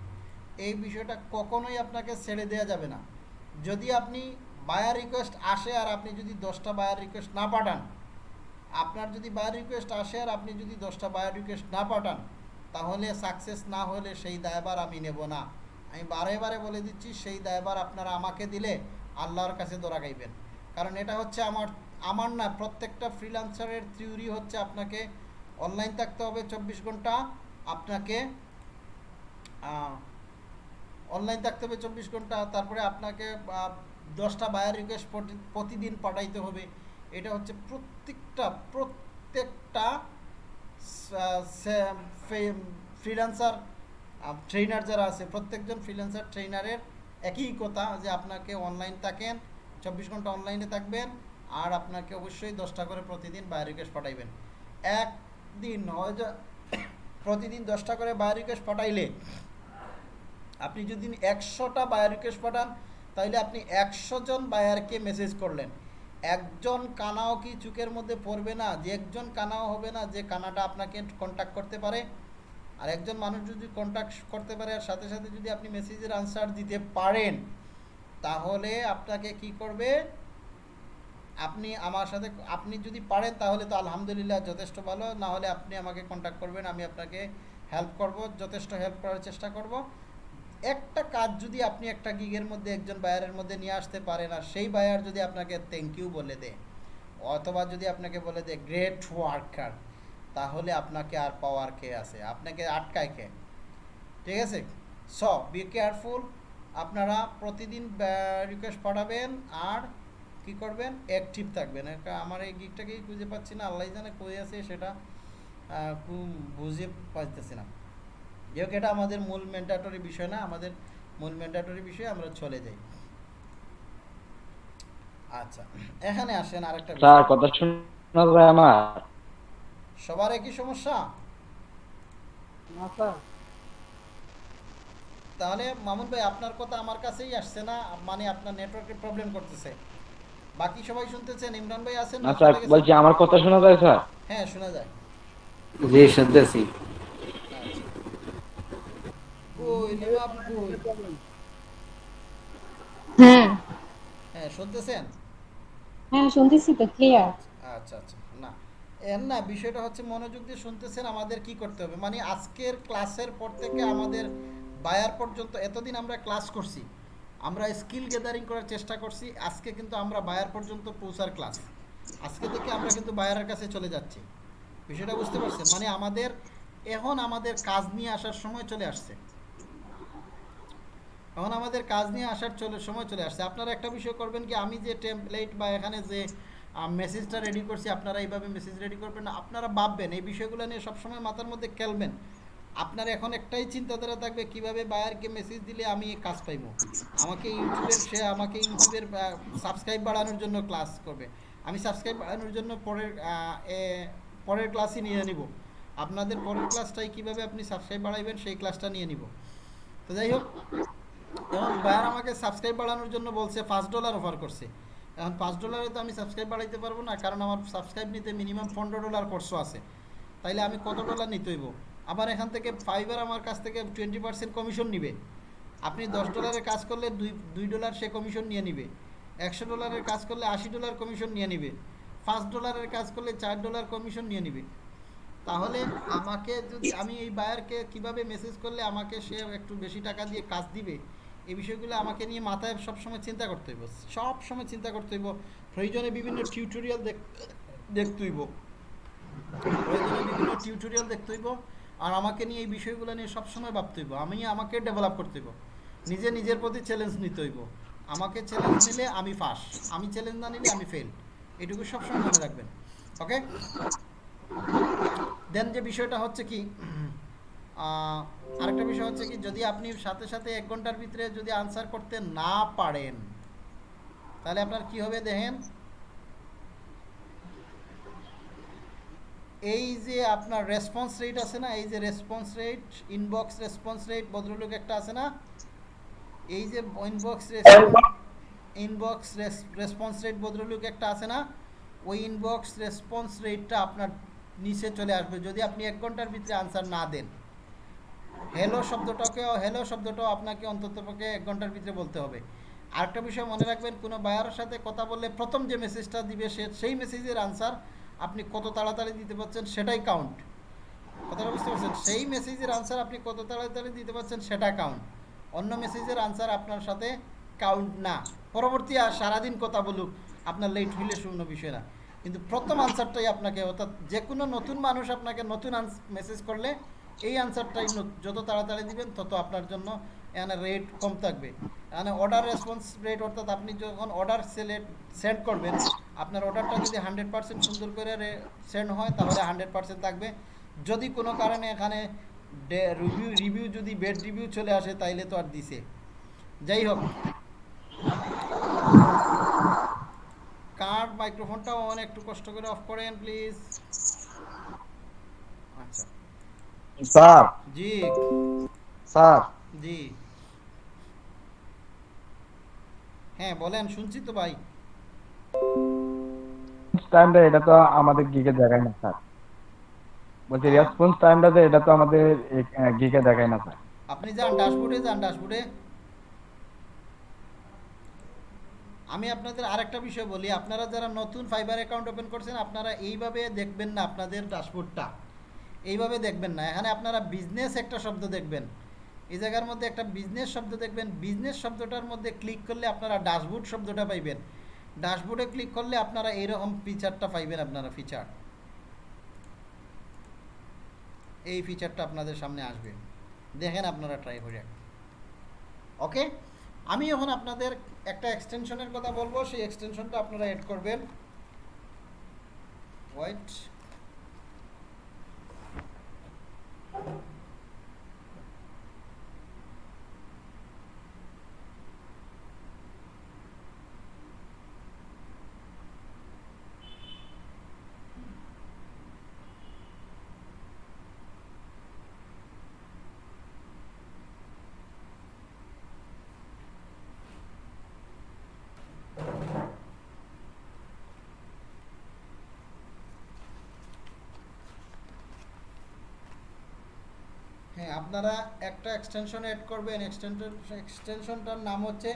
এই বিষয়টা কখনোই আপনাকে ছেড়ে দেওয়া যাবে না যদি আপনি বায়ার রিকোয়েস্ট আসে আর আপনি যদি দশটা বায়ার রিকোয়েস্ট না পাঠান আপনার যদি বায়ার রিকোয়েস্ট আসে আর আপনি যদি দশটা বায়ার রিকোয়েস্ট না পাঠান তাহলে সাকসেস না হলে সেই দায়বার আমি নেব না আমি বারে বারে বলে দিচ্ছি সেই দায়বার আপনারা আমাকে দিলে আল্লাহর কাছে দোরা গাইবেন কারণ এটা হচ্ছে আমার আমার না প্রত্যেকটা ফ্রিলান্সারের থিওরি হচ্ছে আপনাকে অনলাইন থাকতে হবে চব্বিশ ঘন্টা আপনাকে অনলাইন থাকতে হবে চব্বিশ ঘন্টা তারপরে আপনাকে দশটা বায়ার রিকোয়েস্ট প্রতিদিন পাঠাইতে হবে এটা হচ্ছে প্রত্যেকটা প্রত্যেকটা ফ্রিলান্সার ট্রেনার যারা আছে প্রত্যেকজন ফ্রিল্যান্সার ট্রেনারের একই কথা যে আপনাকে অনলাইন থাকেন চব্বিশ ঘন্টা অনলাইনে থাকবেন আর আপনাকে অবশ্যই দশটা করে প্রতিদিন বায়ো রিকোয়েস্ট পাঠাইবেন একদিন হয় *coughs* প্রতিদিন দশটা করে বায়ো রিকোয়েস্ট পাঠাইলে আপনি যদি একশোটা বায়ো রিকোয়েস্ট পাঠান তাহলে আপনি একশো জন বায়ারকে মেসেজ করলেন একজন কানাও কি চুকের মধ্যে পড়বে না যে একজন কানাও হবে না যে কানাটা আপনাকে কন্ট্যাক্ট করতে পারে আর একজন মানুষ যদি কন্ট্যাক্ট করতে পারে আর সাথে সাথে যদি আপনি মেসেজের আনসার দিতে পারেন তাহলে আপনাকে কি করবে আপনি আমার সাথে আপনি যদি পারেন তাহলে তো আলহামদুলিল্লাহ যথেষ্ট ভালো না হলে আপনি আমাকে কন্ট্যাক্ট করবেন আমি আপনাকে হেল্প করব যথেষ্ট হেল্প করার চেষ্টা করব একটা কাজ যদি আপনি একটা গিগের মধ্যে একজন বায়ারের মধ্যে নিয়ে আসতে পারেন আর সেই বায়ার যদি আপনাকে থ্যাংক ইউ বলে দেয় অথবা যদি আপনাকে বলে দেয় গ্রেট ওয়ার্কার তাহলে আপনাকে আর পাওয়ার কে আছে আপনাকে আটকায় কে ঠিক আছে স বি কেয়ারফুল আপনারা প্রতিদিন রিকোয়েস্ট পাঠাবেন আর কি করবেন অ্যাক্টিভ থাকবেন আমার এই গিকটাকেই খুঁজে পাচ্ছি না আল্লাহ জানে কই আছে সেটা বুঝে পাইতেছি না যেহেতু এটা আমাদের মূল ম্যান্ডাটরি বিষয় না আমাদের মূল ম্যান্ডাটরি বিষয়ে আমরা চলে যাই আচ্ছা এখানে আসেন আরেকটা কথা শোনা যায় আমার সবার একই সমস্যা তাহলে মামুন ভাই আপনার কথা আমার কাছেই আসছে না মানে আপনার নেটওয়ার্কের প্রবলেম করতেছে বাকি সবাই শুনতেছেন ইমরান ভাই আছেন না স্যার বলছি আমার কথা শোনা যায় স্যার হ্যাঁ শোনা যায় জি শুনতেছি কই নিলাম কই হ্যাঁ হ্যাঁ শুনতেছেন হ্যাঁ শুনতেছি তো ক্লিয়ার আচ্ছা আচ্ছা এর না বিষয়টা হচ্ছে মনোযোগ দিয়ে শুনতেছেন আমাদের কি করতে হবে মানে আজকের ক্লাসের পর থেকে আমাদের বায়ার পর্যন্ত এতদিন আমরা ক্লাস করছি আমরা স্কিল গ্যাদারিং করার চেষ্টা করছি আজকে কিন্তু আমরা বায়ার পর্যন্ত পৌঁছার ক্লাস আজকে থেকে আমরা কিন্তু বায়ারের কাছে চলে যাচ্ছি বিষয়টা বুঝতে পারছেন মানে আমাদের এখন আমাদের কাজ নিয়ে আসার সময় চলে আসছে এখন আমাদের কাজ নিয়ে আসার চলে সময় চলে আসছে আপনারা একটা বিষয় করবেন কি আমি যে টেম্পলেট বা এখানে যে মেসেজটা রেডি করছি আপনারা এইভাবে মেসেজ রেডি করবেন আপনারা ভাববেন এই বিষয়গুলো নিয়ে সবসময় মাথার মধ্যে খেলবেন আপনার এখন একটাই চিন্তাধারা থাকবে কিভাবে বায়ারকে মেসেজ দিলে আমি কাজ পাইব আমাকে ইউটিউবের সে আমাকে ইউটিউবের সাবস্ক্রাইব বাড়ানোর জন্য ক্লাস করবে আমি সাবস্ক্রাইব বাড়ানোর জন্য পরের পরের ক্লাসই নিয়ে নিব আপনাদের পরের ক্লাসটাই কিভাবে আপনি সাবস্ক্রাইব বাড়াইবেন সেই ক্লাসটা নিয়ে নিব তো যাই হোক এবং বায়ার আমাকে সাবস্ক্রাইব বাড়ানোর জন্য বলছে ফার্স্ট ডলার অফার করছে এখন পাঁচ ডলারে তো আমি সাবস্ক্রাইব বাড়াইতে পারবো না কারণ আমার সাবস্ক্রাইব নিতে মিনিমাম পনেরো ডলার খরচ আছে তাইলে আমি কত ডলার নিতে হইব আবার এখান থেকে ফাইবার আমার কাছ থেকে টোয়েন্টি পার্সেন্ট কমিশন নিবে আপনি দশ ডলারের কাজ করলে দুই দুই ডলার সে কমিশন নিয়ে নিবে একশো ডলারের কাজ করলে আশি ডলার কমিশন নিয়ে নিবে পাঁচ ডলারের কাজ করলে চার ডলার কমিশন নিয়ে নিবে তাহলে আমাকে যদি আমি এই বায়ারকে কিভাবে মেসেজ করলে আমাকে সে একটু বেশি টাকা দিয়ে কাজ দিবে এই বিষয়গুলো আমাকে নিয়ে মাথায় সবসময় চিন্তা করতে হইব সব সময় চিন্তা করতে হইব প্রয়োজনে বিভিন্ন টিউটোরিয়াল দেখতে হইব প্রয়োজনে বিভিন্ন টিউটোরিয়াল দেখতে হইব আর আমাকে নিয়ে এই বিষয়গুলো নিয়ে সবসময় ভাবতে হইব আমি আমাকে ডেভেলপ করতে হইব নিজে নিজের প্রতি চ্যালেঞ্জ নিতে হইব আমাকে চ্যালেঞ্জ নিলে আমি ফাঁস আমি চ্যালেঞ্জ না নিলে আমি ফেল এটুকু সবসময় মনে রাখবেন ওকে দেন যে বিষয়টা হচ্ছে কি আরেকটা বিষয় হচ্ছে কি যদি আপনি সাথে সাথে এক ঘন্টার ভিতরে যদি আনসার করতে না পারেন তাহলে আপনার কি হবে দেখেন এই যে আপনার রেসপন্স রেট আছে না এই যে response rate inbox response rate ভদ্রলোক একটা আছে না এই যে ইনবক্স ইনবক্স রেসপন্স রেট ভদ্রলোক একটা আছে না ওই ইনবক্স রেসপন্স রেটটা আপনার নিচে চলে আসবে যদি আপনি এক ঘন্টার ভিতরে আনসার না দেন হ্যালো শব্দটাকেও হ্যালো শব্দটাও আপনাকে অন্ততপক্ষে এক ঘন্টার ভিতরে বলতে হবে আরেকটা বিষয় মনে রাখবেন কোনো বায়ারের সাথে কথা বললে প্রথম যে মেসেজটা দিবে সে সেই মেসেজের আনসার আপনি কত তাড়াতাড়ি দিতে পারছেন সেটাই কাউন্ট কথাটা বুঝতে পারছেন সেই মেসেজের আনসার আপনি কত তাড়াতাড়ি দিতে পারছেন সেটা কাউন্ট অন্য মেসেজের আনসার আপনার সাথে কাউন্ট না পরবর্তী আর সারাদিন কথা বলুক আপনার লেট হইলে শূন্য বিষয় না কিন্তু প্রথম আনসারটাই আপনাকে অর্থাৎ যে কোনো নতুন মানুষ আপনাকে নতুন মেসেজ করলে এই আনসারটাই যত তাড়াতাড়ি দিবেন তত আপনার জন্য এখানে রেট কম থাকবে এখানে অর্ডার রেসপন্স রেট অর্থাৎ আপনি যখন অর্ডার সেলেট সেন্ড করবেন আপনার অর্ডারটা যদি হান্ড্রেড পার্সেন্ট সুন্দর করে সেন্ড হয় তাহলে হান্ড্রেড পার্সেন্ট থাকবে যদি কোনো কারণে এখানে রিভিউ রিভিউ যদি বেড রিভিউ চলে আসে তাইলে তো আর দিছে যাই হোক কার মাইক্রোফোনটা অনেক একটু কষ্ট করে অফ করেন প্লিজ আচ্ছা স্যার জি স্যার জি হ্যাঁ বলেন শুনছি তো ভাই টাইমটা এটা তো আমাদের গিকে দেখায় না স্যার বলছি রেসপন্স টাইমটা যে এটা তো আমাদের গিকে দেখায় না স্যার আপনি যান ড্যাশবোর্ডে যান ড্যাশবোর্ডে আমি আপনাদের আরেকটা বিষয় বলি আপনারা যারা নতুন ফাইবার অ্যাকাউন্ট ওপেন করছেন আপনারা এইভাবে দেখবেন না আপনাদের ড্যাশবোর্ডটা এইভাবে দেখবেন না এখানে আপনারা বিজনেস একটা শব্দ দেখবেন এই জায়গার মধ্যে একটা বিজনেস শব্দ দেখবেন বিজনেস শব্দটার মধ্যে ক্লিক করলে আপনারা ড্যাশবোর্ড শব্দটা পাইবেন ড্যাশবোর্ডে ক্লিক করলে আপনারা এইরকম ফিচারটা পাইবেন আপনারা ফিচার এই ফিচারটা আপনাদের সামনে আসবে দেখেন আপনারা ট্রাই করে ওকে আমি এখন আপনাদের একটা এক্সটেনশনের কথা বলবো সেই এক্সটেনশনটা আপনারা এড করবেন হোয়াইট Thank you. আপনারা একটা এক্সটেনশন অ্যাড করবেন এক্সটেনশন এক্সটেনশনটার নাম হচ্ছে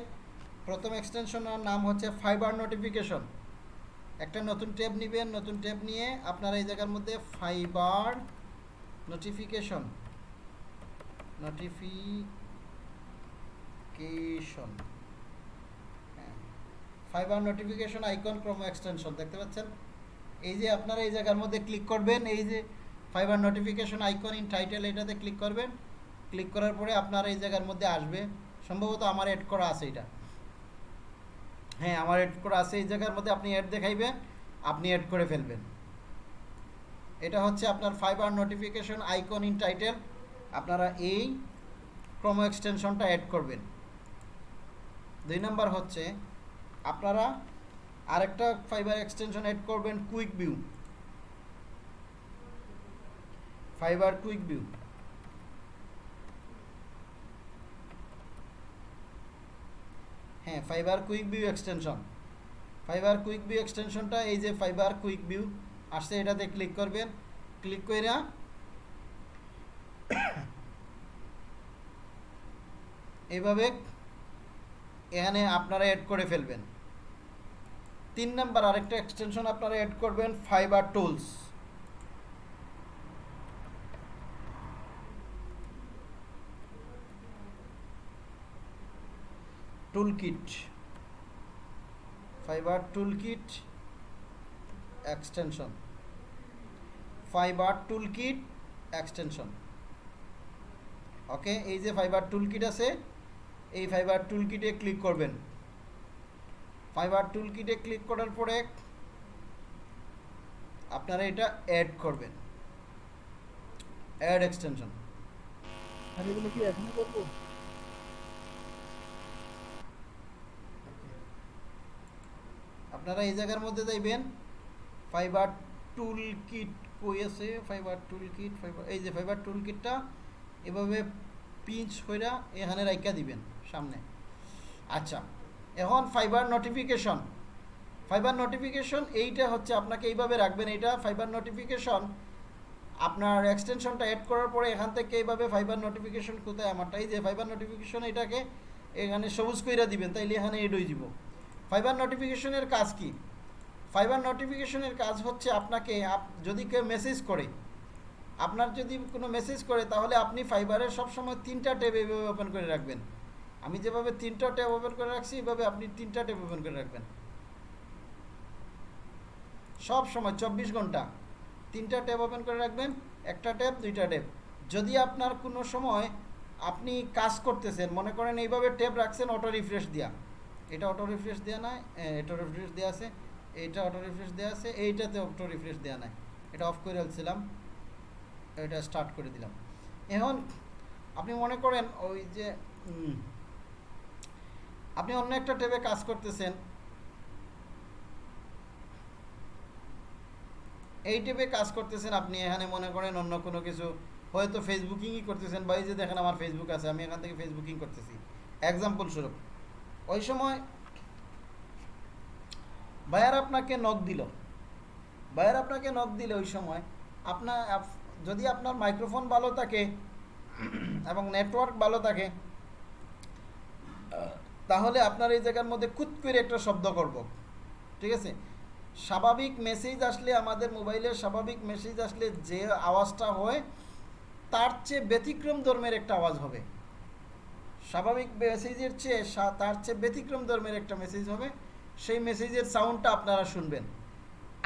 প্রথম এক্সটেনশনের নাম হচ্ছে ফাইবার নোটিফিকেশন একটা নতুন ট্যাব নেবেন নতুন ট্যাব নিয়ে আপনারা এই জায়গার মধ্যে Fiverr notification notification Fiverr notification icon Chrome extension দেখতে পাচ্ছেন এই যে আপনারা এই জায়গার মধ্যে ক্লিক করবেন এই যে Fiverr notification icon in title এটাতে ক্লিক করবেন ক্লিক করার পরে আপনার এই জায়গার মধ্যে আসবে সম্ভবত আমার এড করা আছে এটা হ্যাঁ আমার এড করা আছে এই জায়গার মধ্যে আপনি অ্যাড দেখাইবেন আপনি অ্যাড করে ফেলবেন এটা হচ্ছে আপনার Fiverr notification icon in title আপনারা এই ক্রোমো এক্সটেনশনটা অ্যাড করবেন দুই নাম্বার হচ্ছে আপনারা আরেকটা ফাইবার এক্সটেনশন অ্যাড করবেন quick view Fiverr quick view হ্যাঁ Fiverr quick view extension Fiverr quick view এক্সটেনশনটা এই যে ফাইবার কুইক ভিউ আসছে এটাতে ক্লিক করবেন ক্লিক করে এইভাবে এখানে আপনারা অ্যাড করে ফেলবেন তিন নাম্বার আরেকটা এক্সটেনশন আপনারা অ্যাড করবেন Fiverr tools toolkit Fiverr toolkit extension Fiverr toolkit extension okay এই যে ফাইবার টুলকিট আছে এই ফাইবার টুলকিটে ক্লিক করবেন ফাইবার টুলকিটে ক্লিক করার পরে আপনারা এটা অ্যাড করবেন অ্যাড এক্সটেনশন আমি এগুলো কি এখনই করবো আপনারা এই জায়গার মধ্যে যাইবেন ফাইবার টুল কিট কই আছে ফাইবার টুল কিট ফাইবার এই যে ফাইবার টুল কিটটা এভাবে পিঞ্চ কইরা এখানে রাইকা দিবেন সামনে আচ্ছা এখন ফাইবার নোটিফিকেশন ফাইবার নোটিফিকেশন এইটা হচ্ছে আপনাকে এইভাবে রাখবেন এইটা ফাইবার নোটিফিকেশন আপনার এক্সটেনশনটা অ্যাড করার পরে এখান থেকে এইভাবে ফাইবার নোটিফিকেশন কোথায় আমারটা এই যে ফাইবার নোটিফিকেশন এটাকে এখানে সবুজ কইরা দিবেন তাইলে এখানে এড হয়ে যাব ফাইবার নোটিফিকেশনের কাজ কি ফাইবার নোটিফিকেশনের কাজ হচ্ছে আপনাকে যদি কেউ মেসেজ করে আপনার যদি কোনো মেসেজ করে তাহলে আপনি ফাইবারের সবসময় তিনটা ট্যাব এভাবে ওপেন করে রাখবেন আমি যেভাবে তিনটা ট্যাব ওপেন করে রাখছি এভাবে আপনি তিনটা ট্যাব ওপেন করে রাখবেন সব সময় চব্বিশ ঘন্টা তিনটা ট্যাব ওপেন করে রাখবেন একটা ট্যাব দুইটা ট্যাব যদি আপনার কোনো সময় আপনি কাজ করতেছেন মনে করেন এইভাবে ট্যাব রাখছেন অটো রিফ্রেশ দিয়া এটা অটো রিফ্রেশ দেওয়া নাই এটা রিফ্রেশ দেওয়া আছে এইটা অটো রিফ্রেশ দেওয়া আছে এইটাতে অটো রিফ্রেশ দেওয়া নাই এটা অফ করে ফেলছিলাম এটা স্টার্ট করে দিলাম এখন আপনি মনে করেন ওই যে আপনি অন্য একটা টেবে কাজ করতেছেন এই টেবে কাজ করতেছেন আপনি এখানে মনে করেন অন্য কোনো কিছু হয়তো ফেসবুকিংই করতেছেন বা এই যে দেখেন আমার ফেসবুক আছে আমি এখান থেকে ফেসবুকিং করতেছি এক্সাম্পল স্বরূপ ওই সময় বায়ার আপনাকে নখ দিল বায়ার আপনাকে নখ দিলে ওই সময় আপনার যদি আপনার মাইক্রোফোন ভালো থাকে *clears throat* এবং নেটওয়ার্ক ভালো থাকে তাহলে আপনার এই জায়গার মধ্যে খুদ করে একটা শব্দ করব ঠিক আছে স্বাভাবিক মেসেজ আসলে আমাদের মোবাইলের স্বাভাবিক মেসেজ আসলে যে আওয়াজটা হয় তার চেয়ে ব্যতিক্রম ধর্মের একটা আওয়াজ হবে স্বাভাবিক মেসেজের চেয়ে তার চেয়ে ব্যতিক্রম ধর্মের একটা মেসেজ হবে সেই মেসেজের সাউন্ডটা আপনারা শুনবেন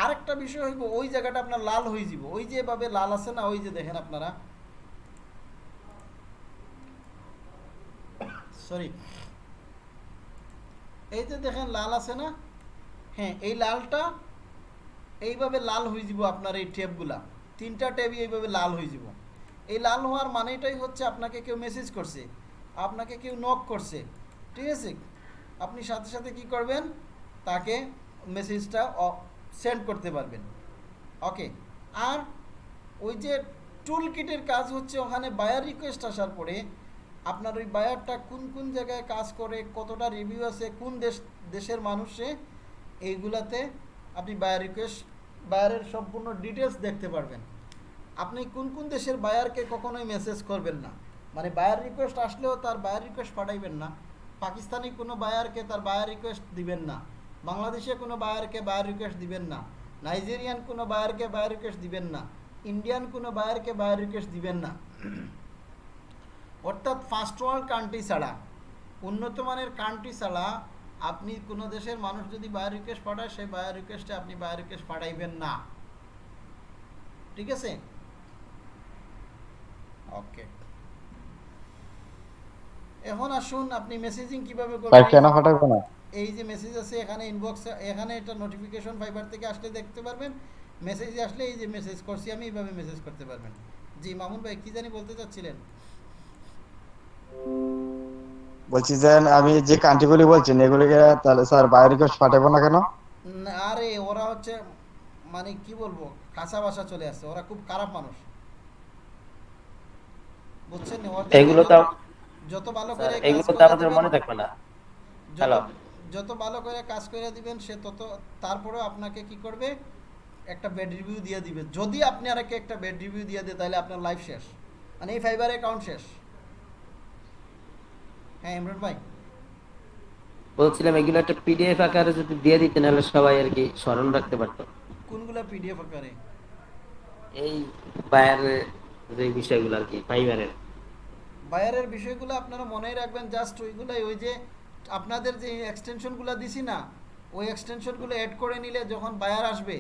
আরেকটা বিষয় হইব ওই জায়গাটা আপনার লাল হয়ে যাব ওই যেভাবে লাল আছে না ওই যে দেখেন আপনারা সরি এই যে দেখেন লাল আছে না হ্যাঁ এই লালটা এইভাবে লাল হয়ে যাব আপনার এই ট্যাবগুলা তিনটা ট্যাবই এইভাবে লাল হয়ে যাব এই লাল হওয়ার মানেটাই হচ্ছে আপনাকে কেউ মেসেজ করছে আপনাকে কেউ নক করছে ঠিক আছে আপনি সাথে সাথে কি করবেন তাকে মেসেজটা সেন্ড করতে পারবেন ওকে আর ওই যে টুল কিটের কাজ হচ্ছে ওখানে বায়ার রিকোয়েস্ট আসার পরে আপনার ওই বায়ারটা কোন কোন জায়গায় কাজ করে কতটা রিভিউ আছে কোন দেশ দেশের মানুষে এইগুলাতে আপনি বায়ার রিকোয়েস্ট বায়ারের সম্পূর্ণ ডিটেলস দেখতে পারবেন আপনি কোন কোন দেশের বায়ারকে কখনোই মেসেজ করবেন না মানে বায়ার রিকোয়েস্ট আসলেও তার বায়ার রিকোয়েস্ট পাঠাইবেন না পাকিস্তানি কোনো বায়ারকে তার বায়ার রিকোয়েস্ট দিবেন না বাংলাদেশে কোনো বায়ারকে বায়ার রিকোয়েস্ট দিবেন না নাইজেরিয়ান কোনো বায়ারকে বায়ার রিকোয়েস্ট দিবেন না ইন্ডিয়ান কোনো বায়ারকে বায়ার রিকোয়েস্ট দিবেন না অর্থাৎ ফার্স্ট ওয়ার্ল্ড কান্ট্রি ছাড়া উন্নত মানের কান্ট্রি ছাড়া আপনি কোনো দেশের মানুষ যদি বায়ার রিকোয়েস্ট পাঠায় সেই বায়ার রিকোয়েস্টে আপনি বায়ার রিকোয়েস্ট পাঠাইবেন না ঠিক আছে ওকে এখন আসুন আপনি মেসেজিং কিভাবে করবেন লাইভ কেন পাঠাবো না এই যে মেসেজ আছে এখানে ইনবক্স এখানে এটা নোটিফিকেশন ফাইবার থেকে আসলে দেখতে পারবেন মেসেজ আসলে এই যে মেসেজ করছি আমি এইভাবে মেসেজ করতে পারবেন জি মামুন ভাই কি জানি বলতে চাচ্ছিলেন বলছি যেন আমি যে কান্ট্রিগুলি বলছেন এগুলিকে তাহলে স্যার বাইরে কেউ পাঠাবো না কেন আরে ওরা হচ্ছে মানে কি বলবো কাঁচা ভাষা চলে আসছে ওরা খুব খারাপ মানুষ বুঝছেন এগুলো তো যত ভালো করে এগুলো তো আমাদের মনে থাকবে না হ্যালো যত ভালো করে কাজ করে দিবেন সে তত তারপরে আপনাকে কি করবে একটা ব্যাড রিভিউ দিয়ে দিবে যদি আপনি আরেকে একটা ব্যাড রিভিউ দিয়ে দেয় তাহলে আপনার লাইফ শেষ মানে এই ফাইবার অ্যাকাউন্ট শেষ হ্যাঁ ইমরান ভাই বলছিলাম এগুলো একটা পিডিএফ আকারে যদি দিয়ে দিতেন তাহলে সবাই আর কি স্মরণ রাখতে পারত কোনগুলা পিডিএফ আকারে এই বায়ারের যে বিষয়গুলো আর কি ফাইবারের বায়ারের বিষয়গুলো আপনারা মনে রাখবেন জাস্ট ওইগুলাই ওই যে আপনাদের যে এক্সটেনশনগুলো দিছি না ওই এক্সটেনশনগুলো অ্যাড করে নিলে যখন বায়ার আসবে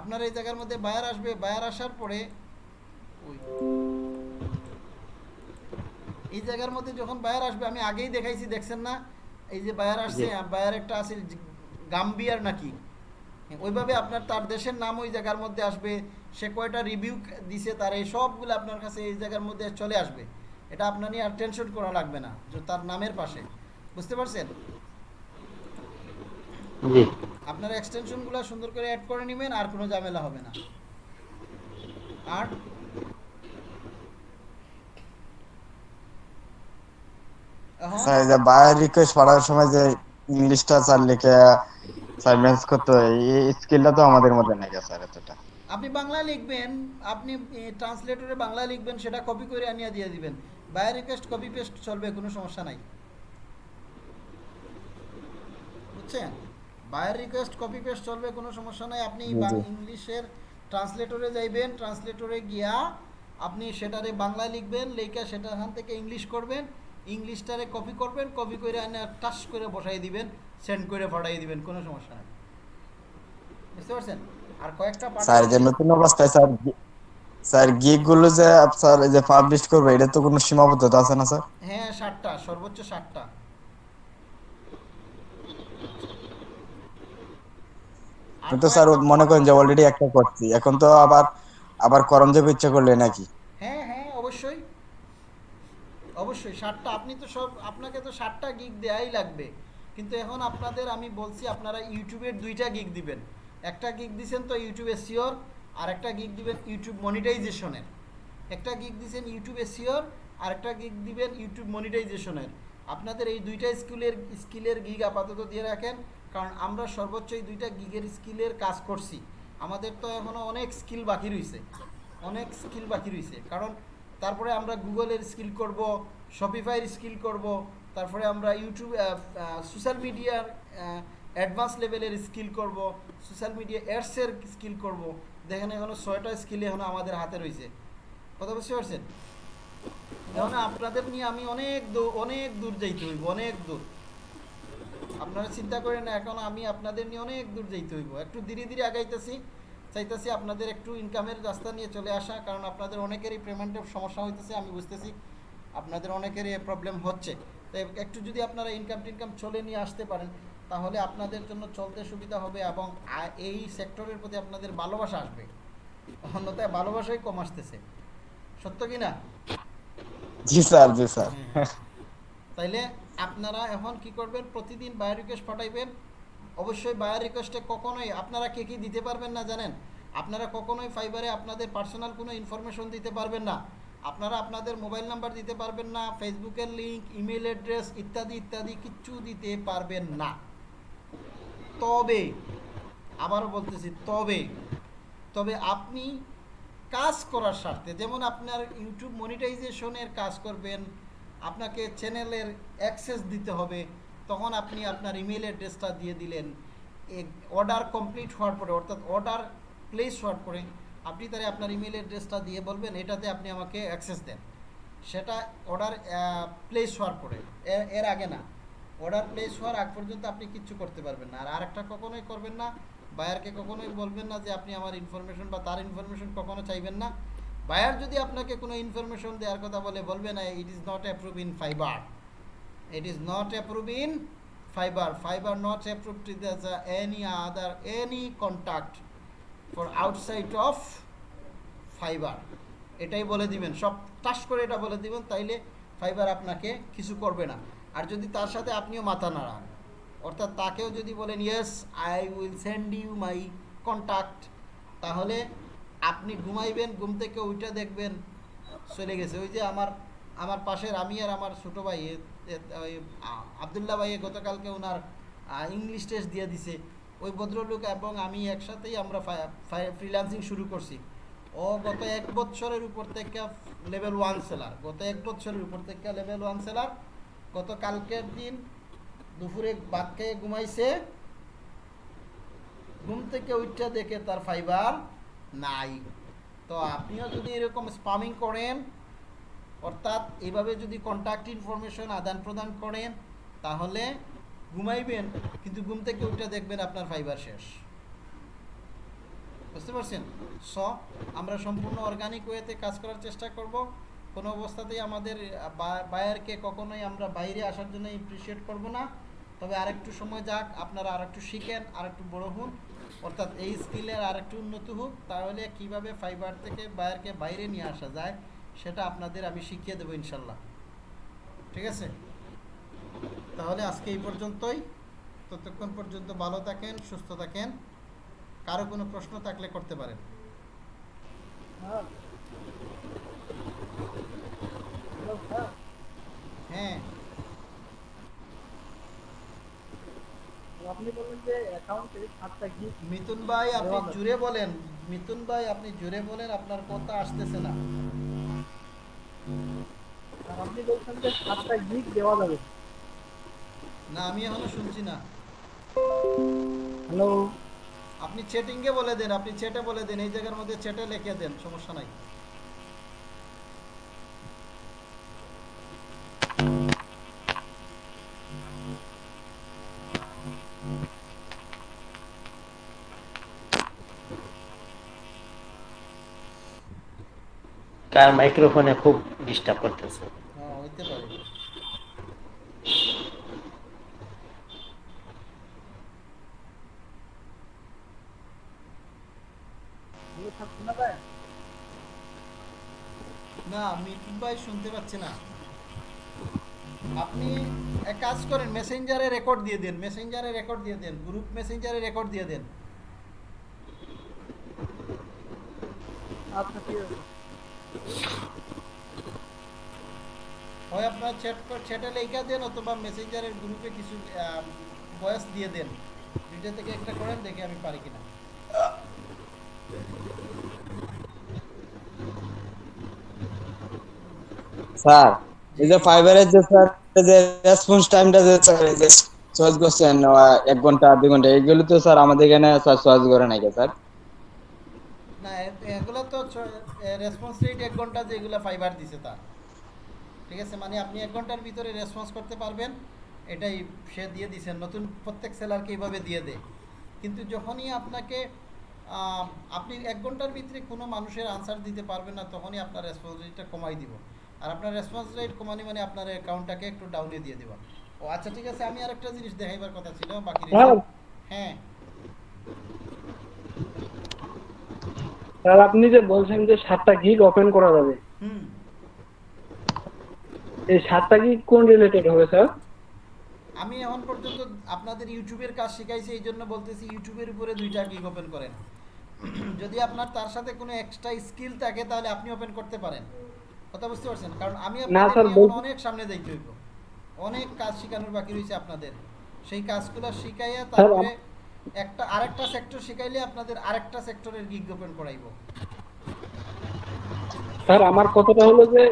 আপনার এই জায়গার মধ্যে বায়ার আসবে বায়ার আসার পরে ওই এই জায়গার মধ্যে যখন বায়ার আসবে আমি আগেই দেখাইছি দেখছেন না এই যে বায়ার আসছে বায়ার একটা আছে গাম্বিয়ার নাকি ওইভাবে আপনার তার দেশের নাম ওই জায়গার মধ্যে আসবে সে কয়টা রিভিউ দিছে তার এই সবগুলো আপনার কাছে এই জায়গার মধ্যে চলে আসবে এটা আপনার নিয়ে আর টেনশন করা লাগবে না যে তার নামের পাশে বুঝতে পারছেন আপনার এক্সটেনশনগুলো সুন্দর করে অ্যাড করে নেবেন আর কোনো ঝামেলা হবে না আর স্যার বাই রিকোয়েস্ট পড়ার সময় যে ইংলিশটা স্যার লিখে সাইলেন্স করতে এই স্কিলটা তো আমাদের মধ্যে নাই স্যার এতটা আপনি বাংলা লিখবেন আপনি ট্রান্সলেটরে বাংলা লিখবেন সেটা কপি করে আনিয়া দিয়ে দিবেন বাই রিকোয়েস্ট কপি পেস্ট চলবে কোনো সমস্যা নাই বুঝছেন বায়ার রিকোয়েস্ট কপি পেস্ট চলবে কোনো সমস্যা নাই আপনি ইংলিশের ট্রান্সলেটরে যাইবেন ট্রান্সলেটরে গিয়া আপনি সেটারে বাংলা লিখবেন লেখা সেটার হান থেকে ইংলিশ করবেন ইংলিশটারে কপি করবেন কপি করে এনে টাচ করে বসাই দিবেন সেন্ড করে পাঠাই দিবেন কোনো সমস্যা নাই বুঝতে পারছেন আর কয়েকটা পার্ট স্যার যে নতুন অবস্থায় স্যার স্যার গিগ গুলো যে আপনার যে পাবলিশ করবে এটা তো কোনো সীমাবদ্ধতা আছে না স্যার হ্যাঁ 60টা সর্বোচ্চ 60টা তো স্যার মনে করেন যে অলরেডি একটা করছি এখন তো আবার আবার করণ যাবে ইচ্ছা করলে নাকি হ্যাঁ হ্যাঁ অবশ্যই অবশ্যই 60টা আপনি তো সব আপনাকে তো 60টা গিগ দেয়াই লাগবে কিন্তু এখন আপনাদের আমি বলছি আপনারা ইউটিউবের দুইটা গিগ দিবেন একটা গিগ দিবেন তো ইউটিউবে সিওর আর একটা গিক দিবেন ইউটিউব মনিটাইজেশনের একটা গিক দিচ্ছেন ইউটিউব এসিওর আর একটা গিক দিবেন ইউটিউব মনিটাইজেশনের আপনাদের এই দুইটা স্কিলের স্কিলের গিগ আপাতত দিয়ে রাখেন কারণ আমরা সর্বোচ্চ এই দুইটা গিগের স্কিলের কাজ করছি আমাদের তো এখনও অনেক স্কিল বাকি রয়েছে অনেক স্কিল বাকি রয়েছে কারণ তারপরে আমরা গুগলের স্কিল করব শপিফাইয়ের স্কিল করব তারপরে আমরা ইউটিউব সোশ্যাল মিডিয়ার অ্যাডভান্স লেভেলের স্কিল করব সোশ্যাল মিডিয়া অ্যাডসের স্কিল করব দেখেন এখনো ছয়টা স্কিল এখন আমাদের হাতে রয়েছে কথা বুঝতে পারছেন এখন আপনাদের নিয়ে আমি অনেক দূর অনেক দূর যাইতে হইব অনেক দূর আপনারা চিন্তা করেন না এখন আমি আপনাদের নিয়ে অনেক দূর যাইতে হইব একটু ধীরে ধীরে আগাইতেছি চাইতেছি আপনাদের একটু ইনকামের রাস্তা নিয়ে চলে আসা কারণ আপনাদের অনেকেরই পেমেন্টের সমস্যা হইতেছে আমি বুঝতেছি আপনাদের অনেকেরই প্রবলেম হচ্ছে তো একটু যদি আপনারা ইনকাম টিনকাম চলে নিয়ে আসতে পারেন তাহলে আপনাদের জন্য চলতে সুবিধা হবে এবং এই সেক্টরের প্রতি আপনাদের ভালোবাসা আসবে অন্যথায় ভালোবাসাই কম আসতেছে সত্য কি না জি স্যার জি স্যার তাইলে আপনারা এখন কি করবেন প্রতিদিন বায়ার রিকোয়েস্ট পাঠাইবেন অবশ্যই বায়ার রিকোয়েস্টে কখনোই আপনারা কে কি দিতে পারবেন না জানেন আপনারা কখনোই ফাইবারে আপনাদের পার্সোনাল কোনো ইনফরমেশন দিতে পারবেন না আপনারা আপনাদের মোবাইল নাম্বার দিতে পারবেন না ফেসবুকের লিঙ্ক ইমেল অ্যাড্রেস ইত্যাদি ইত্যাদি কিচ্ছু দিতে পারবেন না তবে আবারও বলতেছি তবে তবে আপনি কাজ করার স্বার্থে যেমন আপনার ইউটিউব মনিটাইজেশনের কাজ করবেন আপনাকে চ্যানেলের অ্যাক্সেস দিতে হবে তখন আপনি আপনার ইমেল অ্যাড্রেসটা দিয়ে দিলেন অর্ডার কমপ্লিট হওয়ার পরে অর্থাৎ অর্ডার প্লেস হওয়ার পরে আপনি তারা আপনার ইমেল অ্যাড্রেসটা দিয়ে বলবেন এটাতে আপনি আমাকে অ্যাক্সেস দেন সেটা অর্ডার প্লেস হওয়ার পরে এর আগে না অর্ডার প্লেস হওয়ার আগ পর্যন্ত আপনি কিচ্ছু করতে পারবেন না আর আরেকটা কখনোই করবেন না বায়ারকে কখনোই বলবেন না যে আপনি আমার ইনফরমেশন বা তার ইনফরমেশন কখনো চাইবেন না বায়ার যদি আপনাকে কোনো ইনফরমেশন দেওয়ার কথা বলে বলবে না it is not approve in Fiverr it is not approve in Fiverr Fiverr not approve to any other any contact for outside of Fiverr এটাই বলে দিবেন সব টাস করে এটা বলে দিবেন তাইলে ফাইবার আপনাকে কিছু করবে না আর যদি তার সাথে আপনিও মাথা নাড়ান অর্থাৎ তাকেও যদি বলেন yes I will send you my contact তাহলে আপনি ঘুমাইবেন ঘুম থেকে ওইটা দেখবেন চলে গেছে ওই যে আমার আমার পাশের আমি আর আমার ছোটো ভাই আবদুল্লা ভাইয়ে গতকালকে ওনার ইংলিশ টেস্ট দিয়ে দিছে ওই ভদ্রলোক এবং আমি একসাথেই আমরা ফ্রিল্যান্সিং শুরু করছি ও গত এক বছরের উপর থেকে লেভেল ওয়ান সেলার গত এক বছরের উপর থেকে লেভেল ওয়ান সেলার কালকের দিন দুপুরে ভাত খেয়ে ঘুমাইছে ঘুম থেকে উঠটা দেখে তার ফাইবার নাই তো আপনিও যদি এরকম স্পামিং করেন অর্থাৎ এভাবে যদি কন্ট্যাক্ট ইনফরমেশন আদান প্রদান করেন তাহলে ঘুমাইবেন কিন্তু ঘুম থেকে উঠে দেখবেন আপনার ফাইবার শেষ বুঝতে পারছেন স আমরা সম্পূর্ণ অর্গানিক ওয়েতে কাজ করার চেষ্টা করব কোনো অবস্থাতেই আমাদের বায়ারকে কখনোই আমরা বাইরে আসার জন্য ইমপ্রিসিয়েট করব না তবে আরেকটু সময় যাক আপনারা আরেকটু শিখেন আরেকটু বড় হন অর্থাৎ এই স্কিলের আরেকটু উন্নতি হোক তাহলে কিভাবে ফাইবার থেকে বায়ারকে বাইরে নিয়ে আসা যায় সেটা আপনাদের আমি শিখিয়ে দেবো ইনশাল্লাহ ঠিক আছে তাহলে আজকে এই পর্যন্তই ততক্ষণ পর্যন্ত ভালো থাকেন সুস্থ থাকেন কারো কোনো প্রশ্ন থাকলে করতে পারেন হ্যাঁ হ্যাঁ আপনি বলেন যে অ্যাকাউন্টে ভাই আপনি জুড়ে বলেন ভাই আপনি জুড়ে বলেন আপনার কথা আসতেছে না আপনি বলছেন যে সাতটা দেওয়া যাবে না আমি এখনো শুনছি না হ্যালো আপনি চ্যাটিংয়ে বলে দেন আপনি চেটে বলে দেন এই জায়গার মধ্যে চেটে লিখে দেন সমস্যা নাই কার মাইক্রোফোনে খুব ডিস্টার্ব করতেছে হ্যাঁ, না মিঠুন ভাই শুনতে পাচ্ছে না আপনি এক কাজ করেন মেসেঞ্জারে রেকর্ড দিয়ে দেন মেসেঞ্জারে রেকর্ড দিয়ে দেন গ্রুপ মেসেঞ্জারে রেকর্ড দিয়ে দেন আচ্ছা, হয় আপনার চ্যাট চ্যাটে লেখা দেন অথবা মেসেঞ্জারের গ্রুপে কিছু বয়স দিয়ে দেন দুইটা থেকে একটা করেন দেখে আমি পারি কিনা স্যার এক মানে আপনি এক ঘন্টার ভিতরে রেসপন্স করতে পারবেন এটাই সে দিয়ে দিচ্ছেন নতুন প্রত্যেক সেলারকে এইভাবে দিয়ে দেয় কিন্তু যখনই আপনাকে আপনি এক ঘন্টার ভিতরে কোনো মানুষের আনসার দিতে পারবেন না তখনই আপনার রেসপন্স কমাই দিব আর আপনার রেসপন্স রেট কমানি মানে আপনার অ্যাকাউন্টটাকে একটু ডাউনে দিয়ে দেবা ও আচ্ছা ঠিক আছে আমি আরেকটা জিনিস দেখাইবার কথা ছিল বাকি হ্যাঁ।, হ্যাঁ স্যার আপনি যে বলছেন যে সাতটা গিগ ওপেন করা যাবে হুম এই সাতটা গিগ কোন রিলেটেড হবে স্যার আমি এখন পর্যন্ত আপনাদের ইউটিউবের কাজ শিখাইছি এই জন্য বলতেছি ইউটিউবের উপরে দুইটা গিগ ওপেন করেন *clears throat* যদি আপনার তার সাথে কোনো এক্সট্রা স্কিল থাকে তাহলে আপনি ওপেন করতে পারেন কথা বুঝতে পারছেন কারণ আমি আপনাদের অনেক সামনে দেখতে হইব অনেক কাজ শেখানোর বাকি রয়েছে আপনাদের সেই কাজগুলো শিখাইয়া তারপরে একটা আরেকটা সেক্টর শিখাইলে আপনাদের আরেকটা সেক্টরের গিগ ওপেন করাইব স্যার আমার কথাটা হলো যে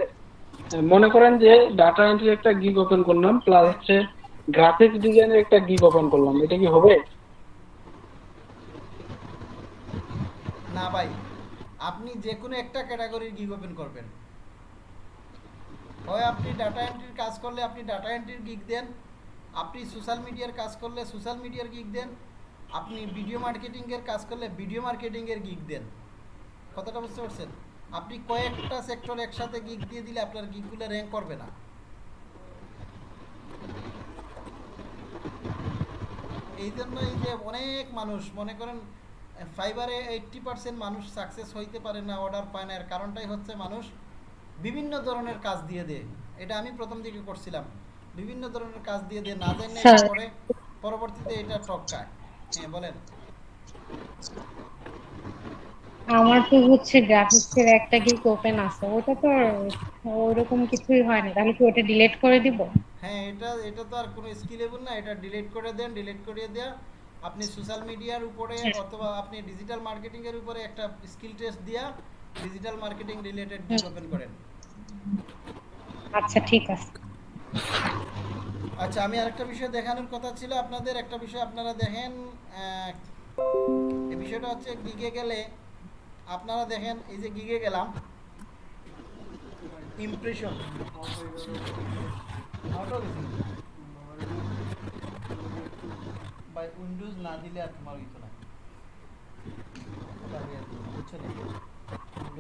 মনে করেন যে ডাটা এন্ট্রি একটা গিগ ওপেন করলাম প্লাস হচ্ছে গ্রাফিক্স ডিজাইনের একটা গিগ ওপেন করলাম এটা কি হবে না ভাই আপনি যে কোনো একটা ক্যাটাগরির গিগ ওপেন করবেন হয় আপনি ডাটা এন্ট্রির কাজ করলে আপনি ডাটা এন্ট্রির গিক দেন আপনি সোশ্যাল মিডিয়ার কাজ করলে সোশ্যাল মিডিয়ার গিক দেন আপনি ভিডিও মার্কেটিংয়ের কাজ করলে ভিডিও মার্কেটিংয়ের গিক দেন কথাটা বুঝতে পারছেন আপনি কয়েকটা সেক্টর একসাথে গিক দিয়ে দিলে আপনার গিকগুলো র্যাঙ্ক করবে না এই জন্যই যে অনেক মানুষ মনে করেন ফাইবারে এইট্টি পার্সেন্ট মানুষ সাকসেস হইতে পারে না অর্ডার পায় না এর কারণটাই হচ্ছে মানুষ বিভিন্ন ধরনের কাজ দিয়ে দে এটা আমি প্রথম দিকে করছিলাম বিভিন্ন ধরনের কাজ দিয়ে দে না জেনে হ্যাঁ। পরে পরবর্তীতে এটা টক টপকায় হ্যাঁ বলেন আমার তো হচ্ছে গ্রাফিক্সের একটা গিক ওপেন আছে ওটা তো ওরকম কিছুই হয় না তাহলে কি ওটা ডিলিট করে দিব হ্যাঁ এটা এটা তো আর কোনো স্কেলেবল না এটা ডিলিট করে দেন ডিলিট করে দেয়া আপনি সোশ্যাল মিডিয়ার উপরে হ্যাঁ। অথবা আপনি ডিজিটাল মার্কেটিং এর উপরে একটা স্কিল টেস্ট দিয়া ডিজিটাল মার্কেটিং রিলেটেড ডেভেলপমেন্ট হ্যাঁ। করেন আচ্ছা ঠিক আছে আচ্ছা আমি আরেকটা বিষয় দেখানোর কথা ছিল আপনাদের একটা বিষয় আপনারা দেখেন এই বিষয়টা হচ্ছে গিগে গেলে আপনারা দেখেন এই যে গিগে গেলাম ইমপ্রেশন বাই উইন্ডোজ না দিলে আর তোমার হইতো না বুঝছো না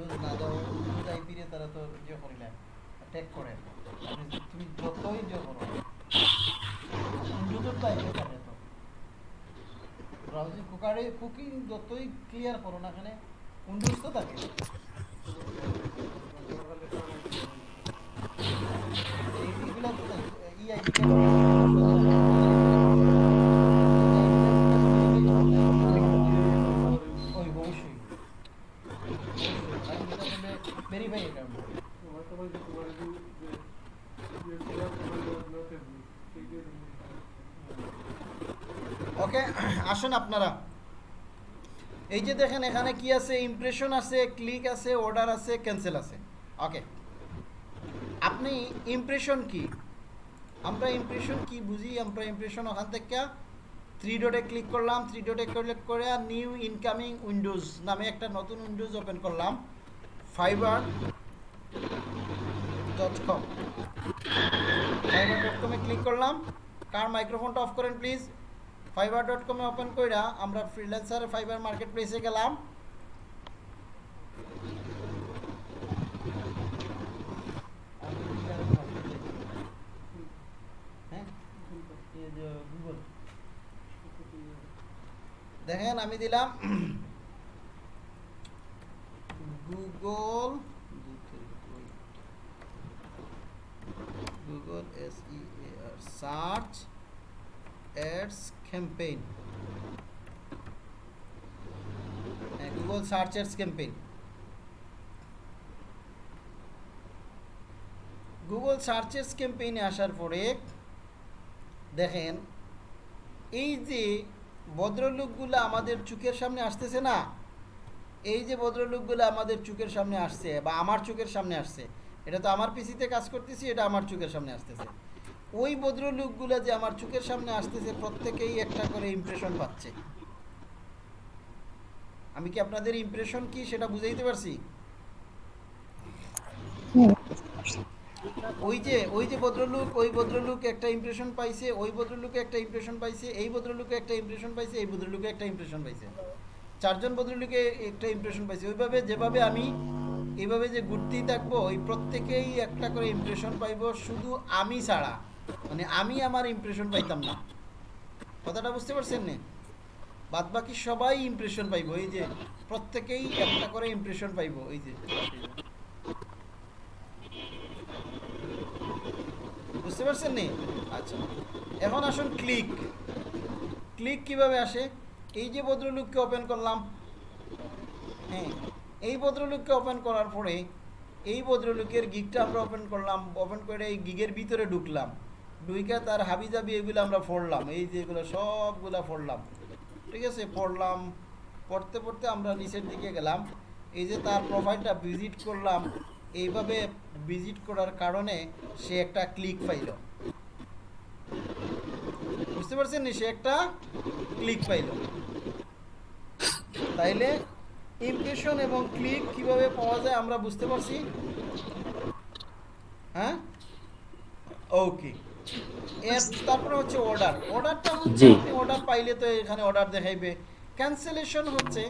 ডোজ না দাও অনুযায়ী ফিরে তারা তো ইয়ে করিলে অ্যাটাক করে তুমি যতই ইয়ে করো সুন্দর টাইপে থাকে তো ব্রাউজিং কুকারে কুকিং যতই ক্লিয়ার করো না এখানে কুন্ডুজ তো থাকে এইগুলা ই আইডি দেখেন এখানে কি আছে ইমপ্রেশন আছে ক্লিক আছে অর্ডার আছে ক্যান্সেল আছে ওকে আপনি ইমপ্রেশন কি আমরা ইমপ্রেশন কি বুঝি আমরা ইমপ্রেশন ওখান থেকে থ্রি ডটে ক্লিক করলাম থ্রি ডটে ক্লিক করে নিউ ইনকামিং উইন্ডোজ নামে একটা নতুন উইন্ডোজ ওপেন করলাম Fiverr dot com Fiverr dot কমে ক্লিক করলাম কার মাইক্রোফোনটা অফ করেন প্লিজ ফাইবার ডট কমে ওপেন কইরা আমরা ফ্রিল্যান্সার ফাইবার মার্কেট প্লেসে গেলাম হ্যাঁ? দেখেন আমি দিলাম Google Google S E R search ads Uh, campaign google search campaign Google searches ক্যাম্পেইনে আসার পরে দেখেন এই যে ভদ্রলোকগুলো আমাদের চোখের সামনে আসতেছে না এই যে ভদ্রলোকগুলো আমাদের চোখের সামনে আসছে বা আমার চোখের সামনে আসছে এটা তো আমার পিসিতে কাজ করতেছি এটা আমার চোখের সামনে আসতেছে ওই ভদ্রলোকগুলো যে আমার চোখের সামনে আসতেছে প্রত্যেকেই একটা করে ইমপ্রেশন পাচ্ছে আমি কি আপনাদের ইমপ্রেশন কি সেটা বুঝাইতে পারছি ওই যে ওই যে ভদ্রলোক ওই ভদ্রলোক একটা ইমপ্রেশন পাইছে ওই ভদ্রলোকে একটা ইমপ্রেশন পাইছে এই ভদ্রলোকে একটা ইমপ্রেশন পাইছে এই ভদ্রলোকে একটা ইমপ্রেশন পাইছে চারজন ভদ্রলোকে একটা ইমপ্রেশন পাইছে ওইভাবে যেভাবে আমি এইভাবে যে ঘুরতেই থাকবো ওই প্রত্যেকেই একটা করে ইমপ্রেশন পাইব শুধু আমি ছাড়া মানে আমি আমার ইমপ্রেশন পাইতাম না কথাটা বুঝতে পারছেন না বাদ বাকি সবাই ইমপ্রেশন পাইব এই যে প্রত্যেকেই একটা করে ইমপ্রেশন পাইব এই যে বুঝতে পারছেন নি আচ্ছা এখন আসুন ক্লিক ক্লিক কিভাবে আসে এই যে ভদ্রলোককে ওপেন করলাম হ্যাঁ এই ভদ্রলোককে ওপেন করার পরে এই ভদ্রলোকের গিগটা আমরা ওপেন করলাম ওপেন করে এই গিগের ভিতরে ঢুকলাম ডুইকা তার হাবিজাবি এগুলো আমরা পড়লাম এই যে এগুলো সবগুলা পড়লাম ঠিক আছে পড়লাম পড়তে পড়তে আমরা নিচের দিকে গেলাম এই যে তার প্রোফাইলটা ভিজিট করলাম এইভাবে ভিজিট করার কারণে সে একটা ক্লিক পাইল বুঝতে পারছেন সে একটা ক্লিক পাইল তাইলে ইমপ্রেশন এবং ক্লিক কিভাবে পাওয়া যায় আমরা বুঝতে পারছি হ্যাঁ ওকে এস তারপরে হচ্ছে অর্ডার অর্ডারটা হচ্ছে আপনি অর্ডার পাইলে তো এখানে অর্ডার দেখাইবে ক্যান্সেলেশন হচ্ছে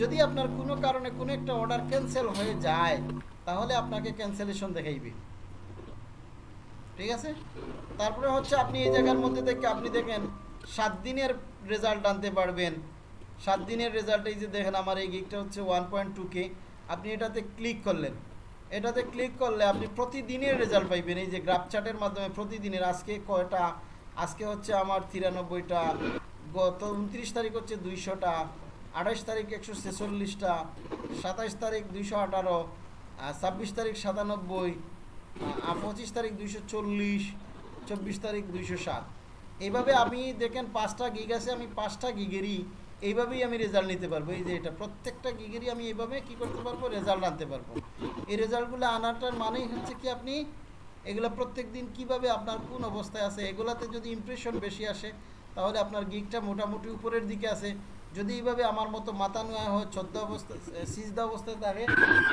যদি আপনার কোনো কারণে কোনো একটা অর্ডার ক্যান্সেল হয়ে যায় তাহলে আপনাকে ক্যান্সেলেশন দেখাইবে ঠিক আছে তারপরে হচ্ছে আপনি এই জায়গার মধ্যে দেখে আপনি দেখেন সাত দিনের রেজাল্ট আনতে পারবেন সাত দিনের রেজাল্ট এই যে দেখেন আমার এই গিকটা হচ্ছে ওয়ান পয়েন্ট টু কে আপনি এটাতে ক্লিক করলেন এটাতে ক্লিক করলে আপনি প্রতিদিনের রেজাল্ট পাইবেন এই যে গ্রাফ চার্টের মাধ্যমে প্রতিদিনের আজকে কয়টা আজকে হচ্ছে আমার তিরানব্বইটা গত উনত্রিশ তারিখ হচ্ছে দুইশোটা আঠাশ তারিখ একশো ছেচল্লিশটা সাতাশ তারিখ দুইশো আঠারো ছাব্বিশ তারিখ সাতানব্বই পঁচিশ তারিখ দুইশো চল্লিশ চব্বিশ তারিখ দুইশো সাত এইভাবে আমি দেখেন পাঁচটা গিগ আছে আমি পাঁচটা গিগেরই এইভাবেই আমি রেজাল্ট নিতে পারবো এই যে এটা প্রত্যেকটা গিগেরই আমি এইভাবে কি করতে পারবো রেজাল্ট আনতে পারবো এই রেজাল্টগুলো আনাটার মানেই হচ্ছে কি আপনি এগুলো প্রত্যেক দিন কীভাবে আপনার কোন অবস্থায় আছে এগুলাতে যদি ইমপ্রেশন বেশি আসে তাহলে আপনার গিগটা মোটামুটি উপরের দিকে আছে যদি এইভাবে আমার মতো মাথা নোয়া হয় ছদ্ম অবস্থা সিজদা অবস্থায় থাকে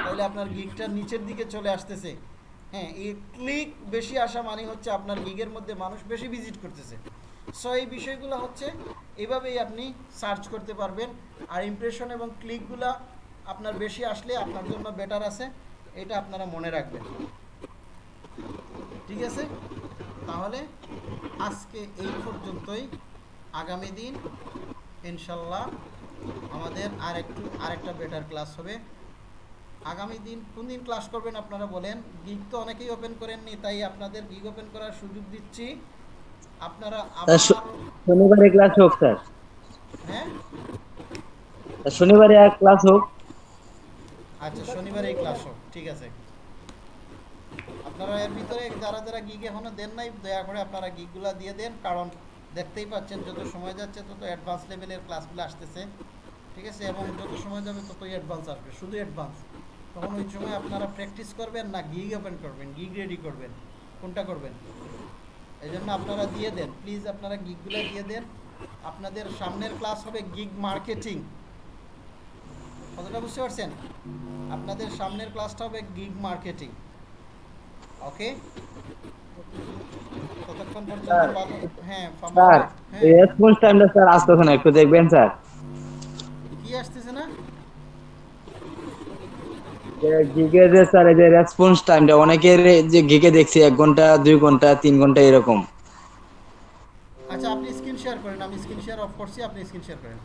তাহলে আপনার গিগটা নিচের দিকে চলে আসতেছে হ্যাঁ এই ক্লিক বেশি আসা মানে হচ্ছে আপনার গিগের মধ্যে মানুষ বেশি ভিজিট করতেছে সো এই বিষয়গুলো হচ্ছে এভাবেই আপনি সার্চ করতে পারবেন আর ইমপ্রেশন এবং ক্লিকগুলো আপনার বেশি আসলে আপনার জন্য বেটার আছে এটা আপনারা মনে রাখবেন ঠিক আছে তাহলে আজকে এই পর্যন্তই আগামী দিন ইনশাল্লাহ আমাদের আর একটু আরেকটা বেটার ক্লাস হবে আগামী দিন কোন দিন ক্লাস করবেন আপনারা বলেন গিগ তো অনেকেই ওপেন করেননি তাই আপনাদের গিগ ওপেন করার সুযোগ দিচ্ছি আপনারা শনিবারে ক্লাস হোক স্যার হ্যাঁ শনিবারে ক্লাস হোক আচ্ছা শনিবারে ক্লাস হোক ঠিক আছে আপনারা এর ভিতরে যারা যারা গিগ এখনো দেন নাই দয়া করে আপনারা দিয়ে দেন কারণ দেখতেই পাচ্ছেন যত সময় যাচ্ছে তত অ্যাডভান্স লেভেলের ক্লাসগুলো আসতেছে ঠিক আছে এবং যত সময় যাবে ততই অ্যাডভান্স আসবে শুধু অ্যাডভান্স তখন ওই সময় আপনারা প্র্যাকটিস করবেন না গিগ ওপেন করবেন গিগ রেডি করবেন কোনটা করবেন এই জন্য আপনারা দিয়ে দেন প্লিজ আপনারা গিকগুলো দিয়ে দেন আপনাদের সামনের ক্লাস হবে গিগ মার্কেটিং কতটা বুঝতে পারছেন আপনাদের সামনের ক্লাসটা হবে গিগ মার্কেটিং ওকে ততক্ষণ পর্যন্ত হ্যাঁ স্যার হ্যাঁ। এই রেসপন্স টাইমটা স্যার আসতেছে না একটু দেখবেন স্যার কি আসছে না যে রেসপন্স টাইমটা অনেকের যে গিগে দেখছি এক ঘন্টা দুই ঘন্টা তিন ঘন্টা এরকম আচ্ছা আপনি স্ক্রিন শেয়ার করেন আমি স্ক্রিন শেয়ার অফ করছি আপনি স্ক্রিন শেয়ার করেন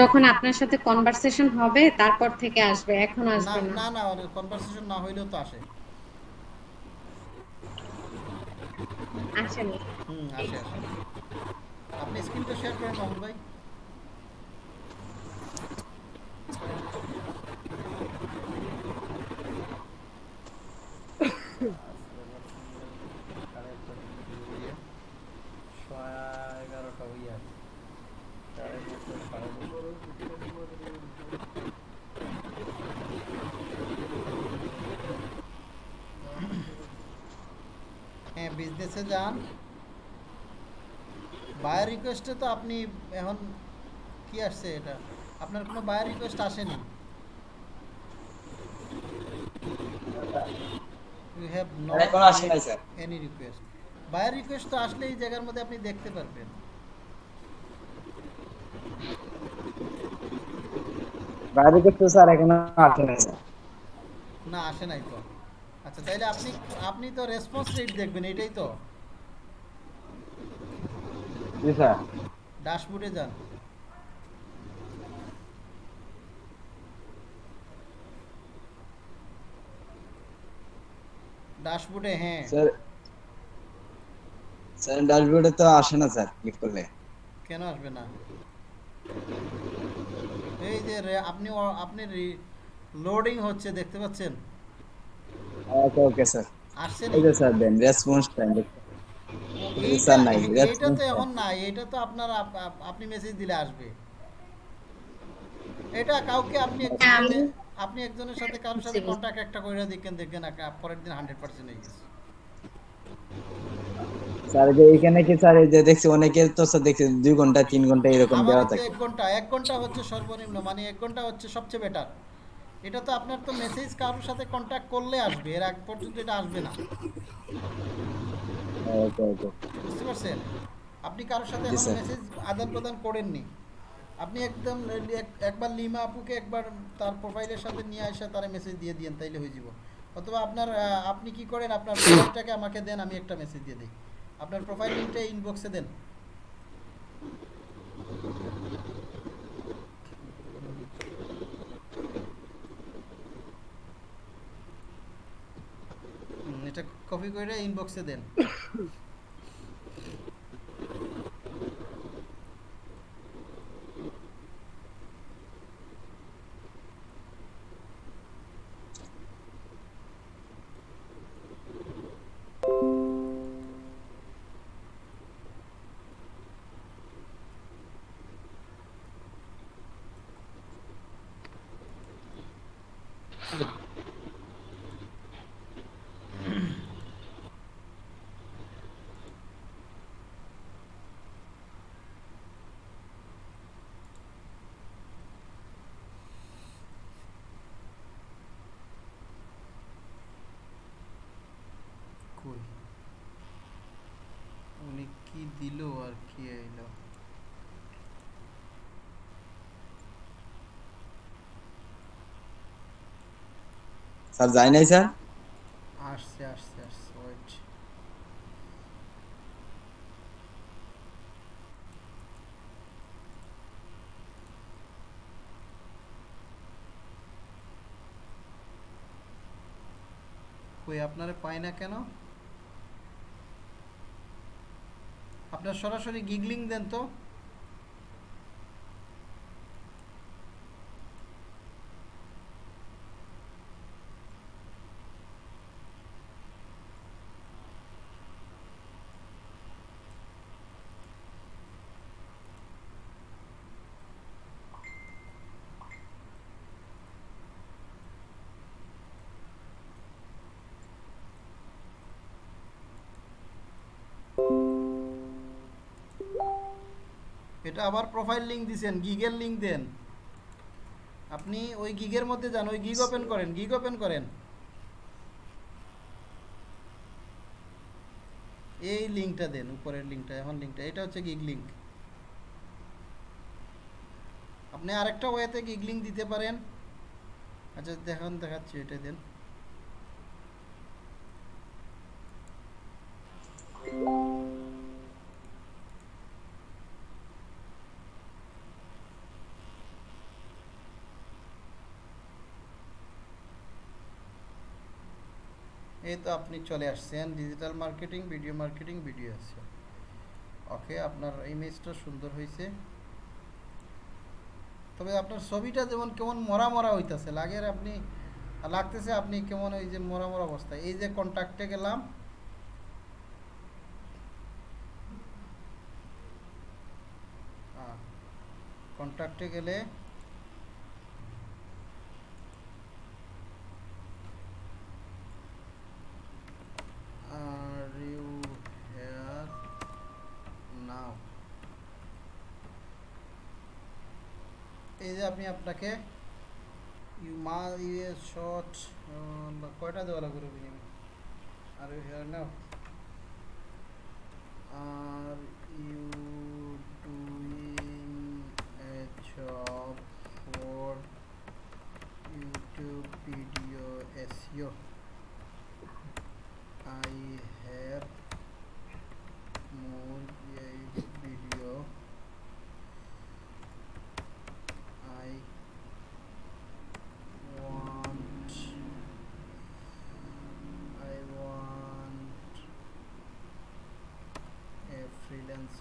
যখন আপনার সাথে কনভারসেশন হবে তারপর থেকে আসবে এখন আসবে না না না কনভারসেশন না হইলেও তো আসে আসে হুম আসে আসে আপনি স্ক্রিনটা শেয়ার করেন মাহুল ভাই বিজনেসে হ্যাঁ, যান বায়ার রিকোয়েস্টে তো আপনি এখন কি আসছে এটা আপনার কোনো বায়ার রিকোয়েস্ট আসেনি you have any request buyer request তো আসলে এই জায়গার মধ্যে আপনি দেখতে পারবেন বায়ার রিকোয়েস্ট স্যার আসে স্যার না আসে নাই তো আচ্ছা তাহলে আপনি আপনি তো রেসপন্স রেট দেখবেন এটাই তো জি যান ড্যাশবোর্ডে হ্যাঁ স্যার স্যার ড্যাশবোর্ডে তো আসে না স্যার ক্লিক করলে কেন আসবে না এই যে আপনি আপনি লোডিং হচ্ছে দেখতে পাচ্ছেন ওকে ওকে স্যার আসছে এই স্যার দেন রেসপন্স টাইম এটা তো আপনার আপনি মেসেজ দিলে আসবে এটা কাউকে আপনি হ্যাঁ, আপনি একজনের সাথে কারোর সাথে একটা পরের দিন এখানে কি দেখছি অনেকের তো ঘন্টা ঘন্টা এরকম ঘন্টা ঘন্টা হচ্ছে সর্বনিম্ন মানে এক ঘন্টা হচ্ছে সবচেয়ে বেটার এটা তো আপনার তো মেসেজ কারোর সাথে কন্ট্যাক্ট করলে আসবে এর আগ পর্যন্ত এটা আসবে না বুঝতে পারছেন আপনি কারোর সাথে মেসেজ আদান প্রদান করেননি আপনি একদম একবার লিমা আপুকে একবার তার প্রোফাইলের সাথে নিয়ে আসে তার মেসেজ দিয়ে দিয়েন তাইলে হয়ে যাব অথবা আপনার আপনি কি করেন আপনার প্রোফাইলটাকে আমাকে দেন আমি একটা মেসেজ দিয়ে দিই আপনার প্রোফাইল লিঙ্কটা ইনবক্সে দেন এটা কপি করে ইনবক্সে দেন *coughs* স্যার যাই নাই স্যার আসছে আসছে আসছে ওয়েট কই আপনারে পাই না কেন আপনারা সরাসরি গিগলিং দেন তো এটা আবার প্রোফাইল লিঙ্ক দিছেন গিগের লিঙ্ক দেন আপনি ওই গিগের মধ্যে যান ওই গিগ ওপেন করেন গিগ ওপেন করেন এই লিঙ্কটা দেন উপরের লিঙ্কটা এখন লিঙ্কটা এটা হচ্ছে গিগ লিঙ্ক আপনি আরেকটা ওয়েতে গিগ লিঙ্ক দিতে পারেন আচ্ছা দেখান দেখাচ্ছি এটা দেন এই তো আপনি চলে আসছেন digital marketing video marketing video আছে ওকে আপনার ইমেজটা সুন্দর হয়েছে তবে আপনার ছবিটা যেমন কেমন মরা মরা হইতেছে লাগের আপনি লাগতেছে আপনি কেমন ওই যে মরা মরা অবস্থা এই যে কন্ট্যাক্টে গেলাম কন্ট্যাক্টে গেলে আপনাকে ইউ মা ইউ এ শর্ট কয়টা দেওয়া লাগবে রবিনিমি are you here now are you doing a job for YouTube video SEO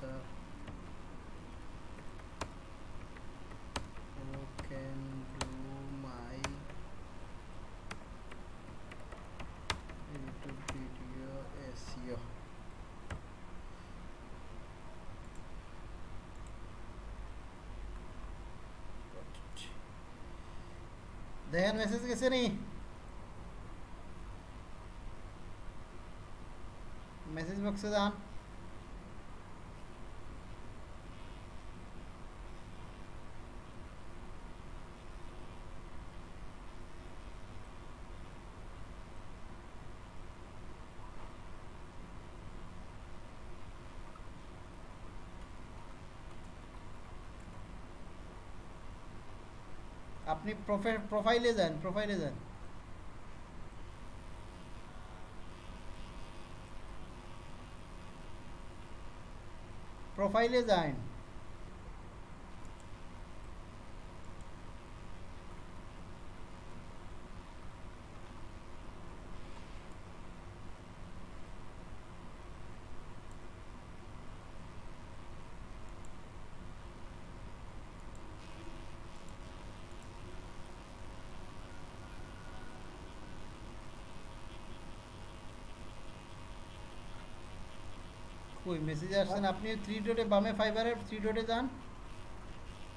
so you can do my YouTube video SEO दहन मैसेज कैसे नहीं Message box is on. আপনি প্রোফাইলে যান প্রোফাইলে যান প্রোফাইলে যান ওই মেসেজ আসছেন আপনি থ্রি ডোটে বামে ফাইবারের থ্রি ডোটে যান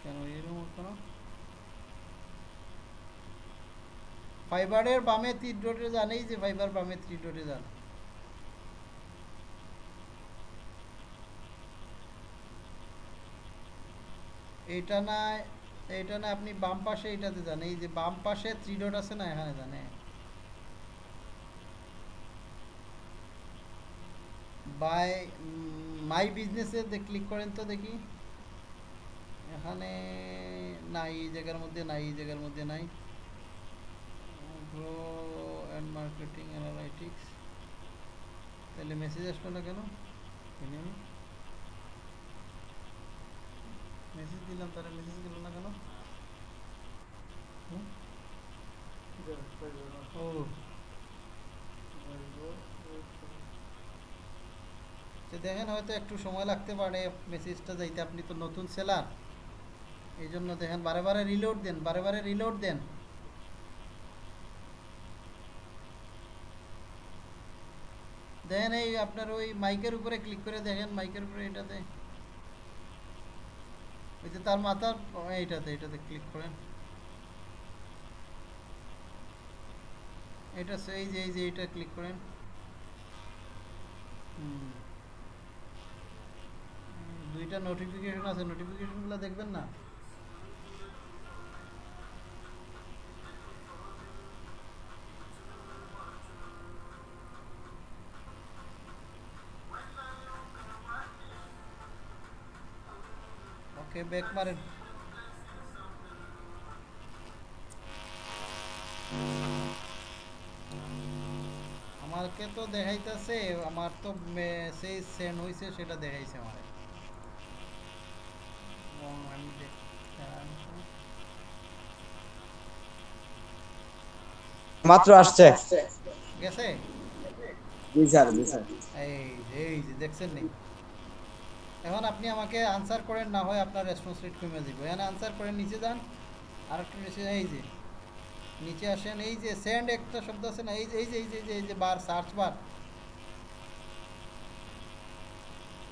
কেন এরকম কেন ফাইবারের বামে থ্রি ডোটে যান এই যে ফাইবার বামে থ্রি ডোটে যান এটা না এটা না আপনি বাম পাশে এটাতে যান এই যে বাম পাশে থ্রি ডট আছে না এখানে জানে বাই হ্যাঁ। মাই বিজনেসে ক্লিক করেন তো দেখি এখানে নাই এই জায়গার মধ্যে নাই এই জায়গার মধ্যে নাই অ্যান্ড মার্কেটিং অ্যানালাইটিক্স তাহলে মেসেজ আসলো না কেন মেসেজ দিলাম তারা মেসেজ গেল না কেন ও তো দেখেন হয়তো একটু সময় লাগতে পারে মেসেজটা যাইতে আপনি তো নতুন সেলার এই জন্য দেখেন বারে বারে রিলোড দেন বারে বারে রিলোড দেন দেখেন এই আপনার ওই মাইকের উপরে ক্লিক করে দেখেন মাইকের উপরে এটাতে ওই যে তার মাথার এইটাতে এটাতে ক্লিক করেন এটা সেই যে এই যে এইটা ক্লিক করেন হুম এটা নোটিফিকেশন আছে নোটিফিকেশন গুলো দেখবেন না ওকে ব্যাক মারিন আমারকে তো দেখাইতেছে আমার তো মেসেজ সেন হইছে সেটা দেখাইছে আমারে মাত্র আসছে গেছে জি স্যার জি স্যার এই এই যে দেখছেন নি এখন আপনি আমাকে আনসার করেন না হয় আপনার রেসপন্স রেট কমে দিব এখানে আনসার করেন নিচে যান আর একটু নিচে এই যে নিচে আসেন এই যে সেন্ড একটা শব্দ আছে না এই যে এই যে এই যে এই যে বার সার্চ বার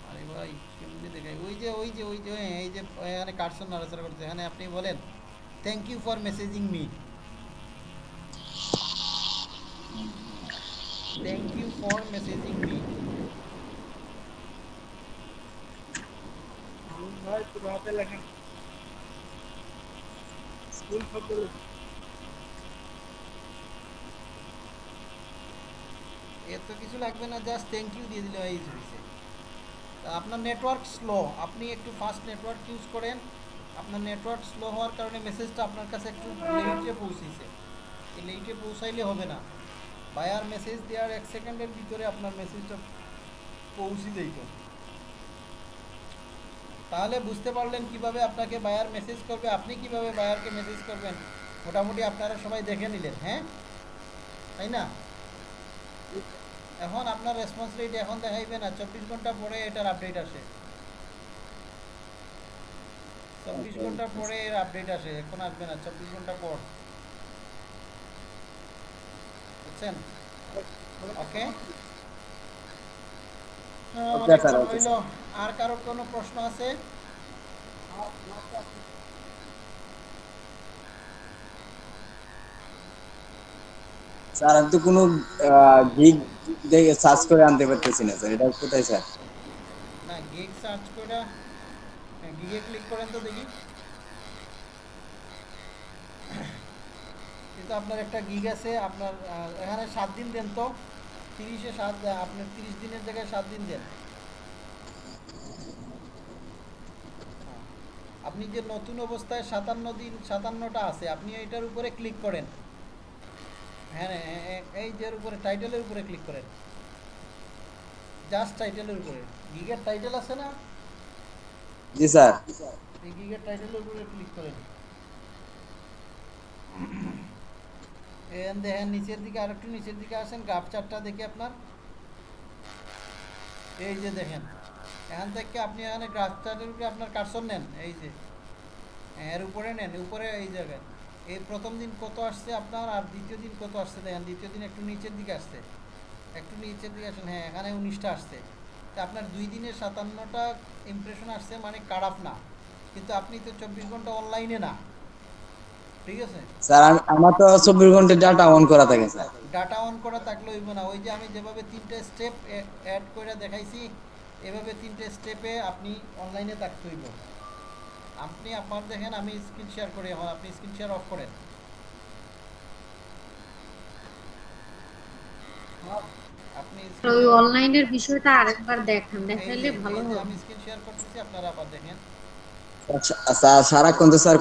আরে ভাই কেমনি দেখাই ওই যে ওই যে ওই যে এই যে এখানে কার্সন নড়াচড়া করছে এখানে আপনি বলেন thank you for messaging me Thank you for messaging me. তো এত কিছু লাগবে না জাস্ট থ্যাংক ইউ দিয়ে দিলে আপনার নেটওয়ার্ক স্লো আপনি একটু ফাস্ট নেটওয়ার্ক ইউজ করেন আপনার নেটওয়ার্ক স্লো হওয়ার কারণে মেসেজটা আপনার কাছে একটু লেটে পৌঁছেছে লেটে পৌঁছাইলে হবে না বায়ার মেসেজ দেওয়ার এক সেকেন্ডের ভিতরে আপনার মেসেজটা পৌঁছে দিত তাহলে বুঝতে পারলেন কিভাবে আপনাকে বায়ার মেসেজ করবে আপনি কিভাবে বায়ারকে মেসেজ করবেন মোটামুটি আপনারা সবাই দেখে নিলেন হ্যাঁ তাই না এখন আপনার রেসপন্স রেট এখন দেখাইবে না চব্বিশ ঘন্টা পরে এটার আপডেট আসে চব্বিশ ঘন্টা পরে এর আপডেট আসে এখন আসবে না চব্বিশ ঘন্টা পর বুঝছেন ওকে আর কারো কোনো প্রশ্ন আছে স্যার আমি তো কোনো গিগ দেখে সার্চ করে আনতে পারতেছি না স্যার এটা কোথায় স্যার না গিগ সার্চ করে গিগে ক্লিক করেন তো দেখি তো আপনার একটা গিগ আছে আপনার এখানে সাত দিন দেন তো তিরিশে সাত আপনার তিরিশ দিনের জায়গায় সাত দিন দেন হ্যাঁ। আপনি যে নতুন অবস্থায় সাতান্ন দিন সাতান্নটা আছে আপনি এটার উপরে ক্লিক করেন হ্যাঁ, হ্যাঁ, হ্যাঁ এই যে উপরে টাইটেলের উপরে ক্লিক করেন জাস্ট টাইটেলের উপরে গিগের টাইটেল আছে না জি স্যার এই গিগের টাইটেলের উপরে ক্লিক করেন এন দেখেন হ্যাঁ, নিচের দিকে আর একটু নিচের দিকে আসেন গ্রাফ চারটা দেখে আপনার এই যে দেখেন এখান থেকে আপনি এখানে গ্রাফ চারের উপরে আপনার কাটসন নেন এই যে হ্যাঁ, এর উপরে নেন উপরে এই জায়গায় এই প্রথম দিন কত আসছে আপনার আর দ্বিতীয় দিন কত আসছে দেখেন দ্বিতীয় দিন একটু নিচের দিকে আসছে একটু নিচের দিকে আসেন হ্যাঁ এখানে উনিশটা আসছে তা আপনার দুই দিনে সাতান্নটা ইমপ্রেশন আসছে মানে কারাপ না কিন্তু আপনি তো চব্বিশ ঘন্টা অনলাইনে না ঠিক স্যার আমার তো চব্বিশ ঘন্টা ডাটা অন করা থাকে স্যার ডাটা অন করা থাকলে হইব না ওই যে আমি যেভাবে তিনটা স্টেপ অ্যাড করে দেখাইছি এভাবে তিনটে স্টেপে আপনি অনলাইনে থাকতে হইব আপনি আপনার দেখেন আমি স্ক্রিন শেয়ার করি এখন আপনি স্ক্রিন শেয়ার অফ করেন আপনি ওই অনলাইনের বিষয়টা আরেকবার দেখান দেখাইলে ভালো হবে আমি স্ক্রিন শেয়ার করতেছি আপনারা আবার দেখেন এই কিন্তু স্যার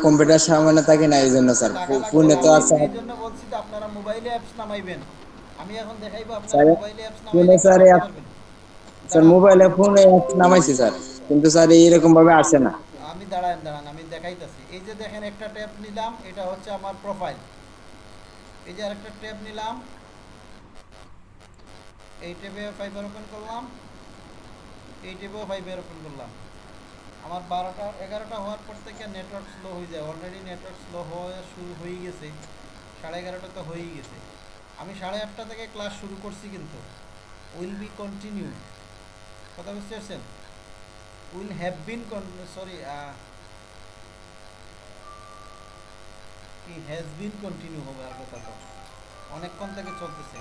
এইরকম ভাবে আসে না আমি দাঁড়ান দাঁড়ান আমি দেখাইতাছি এই যে দেখেন একটা ট্যাব নিলাম এটা হচ্ছে আমার প্রোফাইল এই যে আরেকটা ট্যাব নিলাম এই ট্যাবে ফাইবার ওপেন করলাম এই ট্যাবেও ফাইবার ওপেন করলাম আমার বারোটা এগারোটা হওয়ার পর থেকে নেটওয়ার্ক স্লো হয়ে যায় অলরেডি নেটওয়ার্ক স্লো হওয়া শুরু হয়ে গেছে সাড়ে এগারোটা তো হয়েই গেছে আমি সাড়ে আটটা থেকে ক্লাস শুরু করছি কিন্তু উইল বি কন্টিনিউ কথা বুঝতে পারছেন উইল হ্যাভ বিন সরি কি হ্যাজ বিন কন্টিনিউ হবে আর তো অনেকক্ষণ থেকে চলতেছে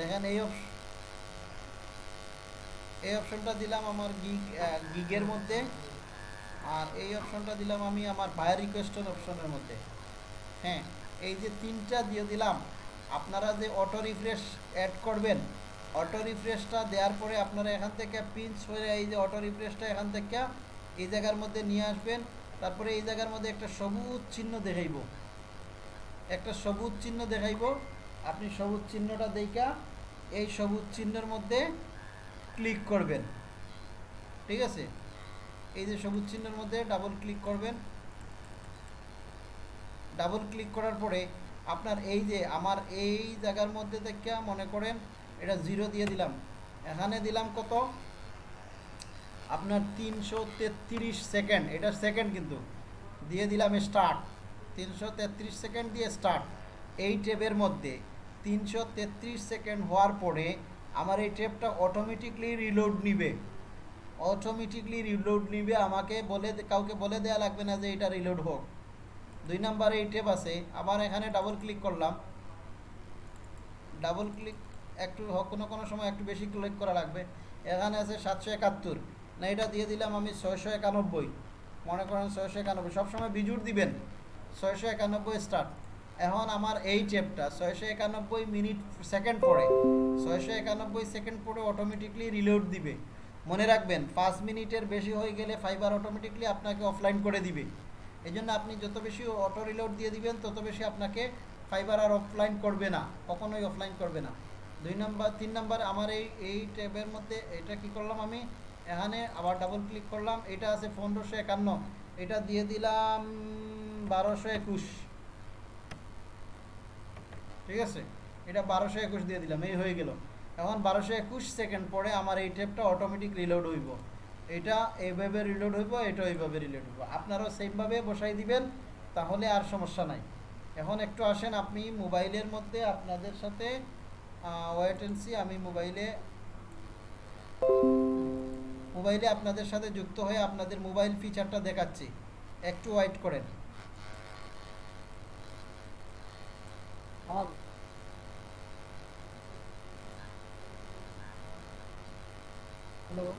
দেখেন এই এই অপশনটা দিলাম আমার গিগ গিগের মধ্যে আর এই অপশনটা দিলাম আমি আমার বায়ার রিকোয়েস্টের অপশনের মধ্যে হ্যাঁ এই যে তিনটা দিয়ে দিলাম আপনারা যে অটো রিফ্রেশ অ্যাড করবেন অটো রিফ্রেশটা দেওয়ার পরে আপনারা এখান থেকে পিঞ্চ হয়ে এই যে অটো রিফ্রেশটা এখান থেকে এই জায়গার মধ্যে নিয়ে আসবেন তারপরে এই জায়গার মধ্যে একটা সবুজ চিহ্ন দেখাইব একটা সবুজ চিহ্ন দেখাইব আপনি সবুজ চিহ্নটা দেখা এই সবুজ চিহ্নের মধ্যে ক্লিক করবেন ঠিক আছে এই যে সবুজ চিহ্নের মধ্যে ডাবল ক্লিক করবেন ডাবল ক্লিক করার পরে আপনার এই যে আমার এই জায়গার মধ্যে থেকে মনে করেন এটা জিরো দিয়ে দিলাম এখানে দিলাম কত আপনার তিনশো তেত্রিশ সেকেন্ড এটা সেকেন্ড কিন্তু দিয়ে দিলাম স্টার্ট তিনশো তেত্রিশ সেকেন্ড দিয়ে স্টার্ট এই টেবের মধ্যে তিনশো তেত্রিশ সেকেন্ড হওয়ার পরে আমার এই টেপটা অটোমেটিকলি রিলোড নিবে অটোমেটিকলি রিলোড নিবে আমাকে বলে কাউকে বলে দেওয়া লাগবে না যে এটা রিলোড হোক দুই নাম্বারে এই টেপ আছে আবার এখানে ডাবল ক্লিক করলাম ডাবল ক্লিক একটু কোনো কোনো সময় একটু বেশি ক্লিক করা লাগবে এখানে আছে সাতশো একাত্তর না এটা দিয়ে দিলাম আমি ছয়শো একানব্বই মনে করেন ছয়শো একানব্বই সবসময় বিজুর দিবেন ছয়শো একানব্বই স্টার্ট এখন আমার এই চ্যাপটা ছয়শো একানব্বই মিনিট সেকেন্ড পরে ছয়শো একানব্বই সেকেন্ড পরে অটোমেটিকলি রিলোড দিবে মনে রাখবেন পাঁচ মিনিটের বেশি হয়ে গেলে ফাইবার অটোমেটিকলি আপনাকে অফলাইন করে দিবে এই জন্য আপনি যত বেশি অটো রিলোড দিয়ে দিবেন তত বেশি আপনাকে ফাইবার আর অফলাইন করবে না কখনোই অফলাইন করবে না দুই নম্বর তিন নম্বর আমার এই এই ট্যাবের মধ্যে এটা কি করলাম আমি এখানে আবার ডাবল ক্লিক করলাম এটা আছে পনেরোশো একান্ন এটা দিয়ে দিলাম বারোশো একুশ ঠিক আছে এটা বারোশো একুশ দিয়ে দিলাম এই হয়ে গেল এখন বারোশো একুশ সেকেন্ড পরে আমার এই টেপটা অটোমেটিক রিলোড হইব এটা এইভাবে রিলোড হইব এটা এইভাবে রিলোড হইব আপনারাও সেমভাবে বসাই দিবেন তাহলে আর সমস্যা নাই এখন একটু আসেন আপনি মোবাইলের মধ্যে আপনাদের সাথে ওয়েট আমি মোবাইলে মোবাইলে আপনাদের সাথে যুক্ত হয়ে আপনাদের মোবাইল ফিচারটা দেখাচ্ছি একটু ওয়াইট করেন hơn hello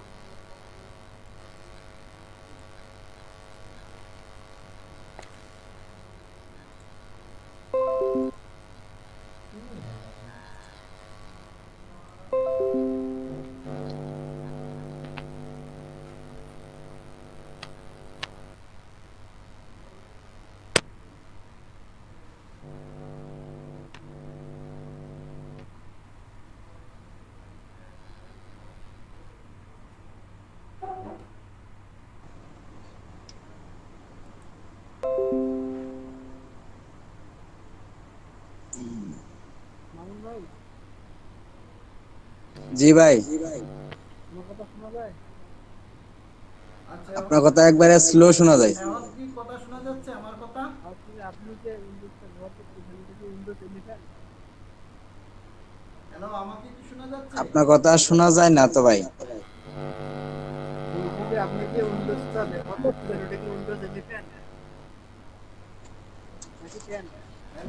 জি ভাই আপনার কথা একবারে স্লো শোনা যায় আপনার কথা শোনা যায় না তো ভাই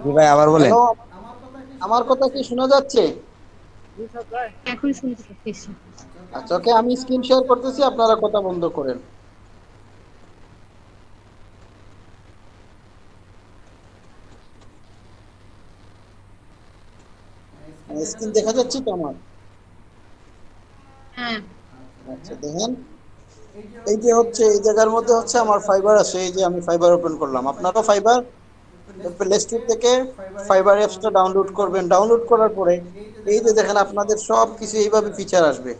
জি ভাই আবার বলেন আমার কথা কি শোনা যাচ্ছে আচ্ছা ওকে আমি স্ক্রিন শেয়ার করতেছি আপনারা কথা বন্ধ করেন মানে স্ক্রিন দেখা যাচ্ছে তো আমার হ্যাঁ। আচ্ছা দেখেন এই যে হচ্ছে এই জায়গার মধ্যে হচ্ছে আমার ফাইবার আছে এই যে আমি ফাইবার ওপেন করলাম আপনারও ফাইবার প্লে স্টোর থেকে ফাইবার অ্যাপসটা ডাউনলোড করবেন ডাউনলোড করার পরে এই যে দেখেন আপনাদের সব কিছু এইভাবে ফিচার আসবে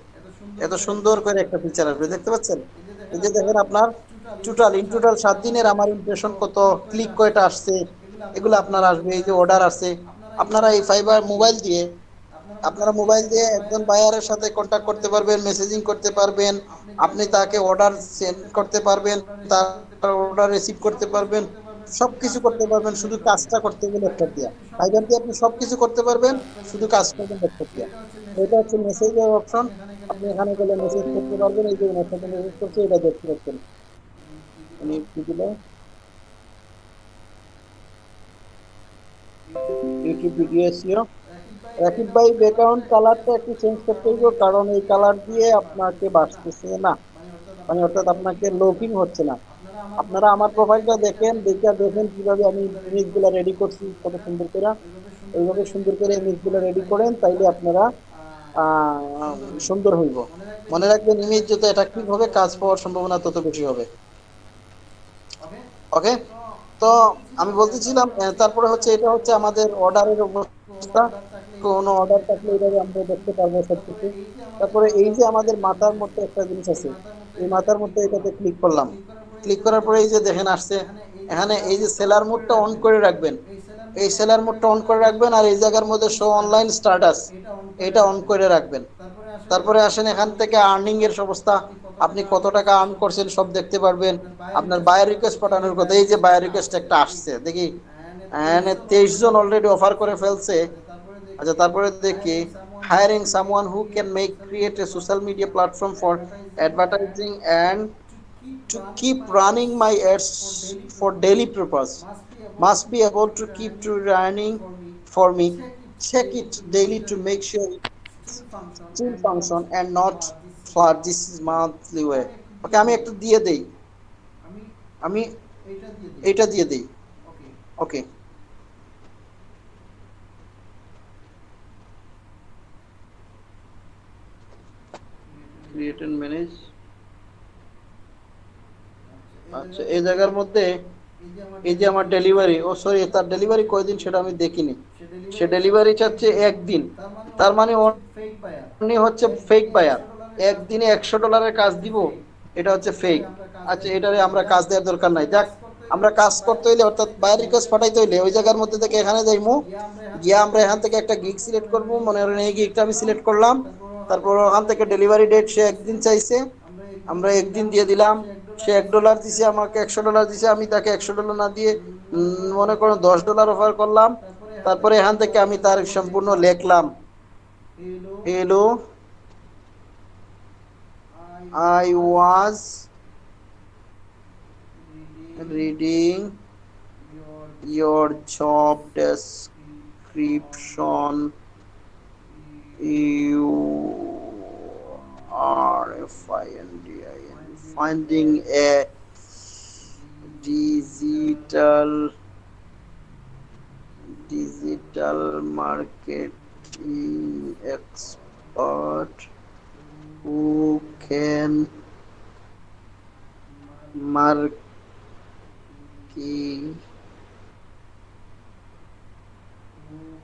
এত সুন্দর করে একটা ফিচার আসবে দেখতে পাচ্ছেন এই যে দেখেন আপনার টোটাল ইন টোটাল সাত দিনের আমার ইমপ্রেশন কত ক্লিক কয়টা আসছে এগুলো আপনার আসবে এই যে অর্ডার আসছে আপনারা এই ফাইবার মোবাইল দিয়ে আপনারা মোবাইল দিয়ে একজন বায়ারের সাথে কন্ট্যাক্ট করতে পারবেন মেসেজিং করতে পারবেন আপনি তাকে অর্ডার সেন্ড করতে পারবেন তার অর্ডার রিসিভ করতে পারবেন সবকিছু করতে পারবেন শুধু কাজটা করতে গেলে একটা দিয়া ভাই দিয়ে আপনি সবকিছু করতে পারবেন শুধু কাজ করবেন একটা দিয়া এটা হচ্ছে মেসেজের অপশন আপনি এখানে গেলে মেসেজ করতে পারবেন এই যে আপনাকে মেসেজ করছে এটা দেখতে পাচ্ছেন আমি একটু দিলে ইউটিউব ভিডিও এসিও রাকিব ভাই ব্যাকগ্রাউন্ড কালারটা একটু চেঞ্জ করতে হইব কারণ এই কালার দিয়ে আপনাকে বাঁচতেছে না মানে অর্থাৎ আপনাকে লোকিং হচ্ছে না আপনারা আমার প্রোফাইলটা দেখেন দেখে দেখেন কিভাবে আমি ইমেজগুলো রেডি করছি কত সুন্দর করে ওইভাবে সুন্দর করে ইমেজগুলো রেডি করেন তাইলে আপনারা সুন্দর হইব মনে রাখবেন ইমেজ যত অ্যাট্রাকটিভ হবে কাজ পাওয়ার সম্ভাবনা তত বেশি হবে ওকে তো আমি বলতেছিলাম তারপরে হচ্ছে এটা হচ্ছে আমাদের অর্ডারের অবস্থা কোনো অর্ডার থাকলে এইভাবে আমরা দেখতে পারবো সব কিছু তারপরে এই যে আমাদের মাথার মধ্যে একটা জিনিস আছে এই মাথার মধ্যে এটাতে ক্লিক করলাম ক্লিক করার পরে এই যে দেখেন আসছে এখানে এই যে সেলার মোডটা অন করে রাখবেন এই সেলার মোডটা অন করে রাখবেন আর এই জায়গার মধ্যে শো অনলাইন স্টার্টাস এটা অন করে রাখবেন তারপরে আসেন এখান থেকে আর্নিং এর অবস্থা আপনি কত টাকা আর্ন করছেন সব দেখতে পারবেন আপনার বায়ার রিকোয়েস্ট পাঠানোর কথা এই যে বায়ার রিকোয়েস্ট একটা আসছে দেখি তেইশ জন অলরেডি অফার করে ফেলছে আচ্ছা তারপরে দেখি hiring someone who can make create a social media platform for advertising and to keep running my ads for daily purpose must be able to keep to running for me check it daily to make sure it's still function and not flood this is monthly way okay আমি একটু দিয়ে দেই আমি এটা দিয়ে দেই ওকে create and manage আচ্ছা এই জায়গার মধ্যে এই যে আমার ডেলিভারি ও সরি তার ডেলিভারি কয়দিন সেটা আমি দেখিনি সে ডেলিভারি চাচ্ছে একদিন তার মানে উনি হচ্ছে ফেক বায়ার একদিনে একশো ডলারের কাজ দিব এটা হচ্ছে ফেক আচ্ছা এটারে আমরা কাজ দেওয়ার দরকার নাই যাক আমরা কাজ করতে হইলে অর্থাৎ বায়ার রিকোয়েস্ট পাঠাইতে হইলে ওই জায়গার মধ্যে থেকে এখানে যাইমু গিয়ে আমরা এখান থেকে একটা গিগ সিলেক্ট করবো মনে করেন এই গিগটা আমি সিলেক্ট করলাম তারপর ওখান থেকে ডেলিভারি ডেট সে একদিন চাইছে আমরা একদিন দিয়ে দিলাম সে এক ডলার দিছে আমাকে একশো ডলার দিছে আমি তাকে একশো ডলার না দিয়ে মনে করো দশ ডলার অফার করলাম তারপরে এখান থেকে আমি তার সম্পূর্ণ লেখলাম hello I was reading your job description you are F I N D I finding a digital digital marketing expert who can market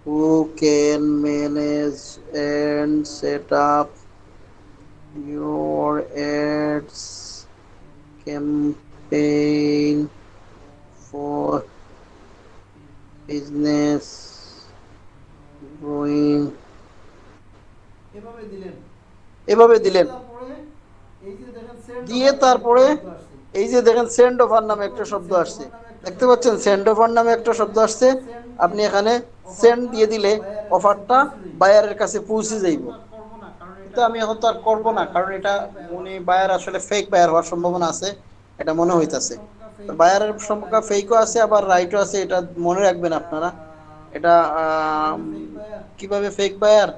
who can manage and set up your ads campaign for business growing এভাবে দিলেন এভাবে দিলেন দিয়ে তারপরে এই যে দেখেন send offer নামে একটা শব্দ আসছে দেখতে পাচ্ছেন সেন্ড অফার নামে একটা শব্দ আসছে আপনি এখানে সেন্ড দিয়ে দিলে অফারটা বায়ারের কাছে পৌঁছে যাইব তো আমি এখন তো আর করবো না কারণ এটা উনি বায়ার আসলে ফেক বায়ার হওয়ার সম্ভাবনা আছে এটা মনে হইতাছে বায়ারের সম্পর্কে ফেকও আছে আবার রাইটও আছে এটা মনে রাখবেন আপনারা এটা কিভাবে ফেক বায়ার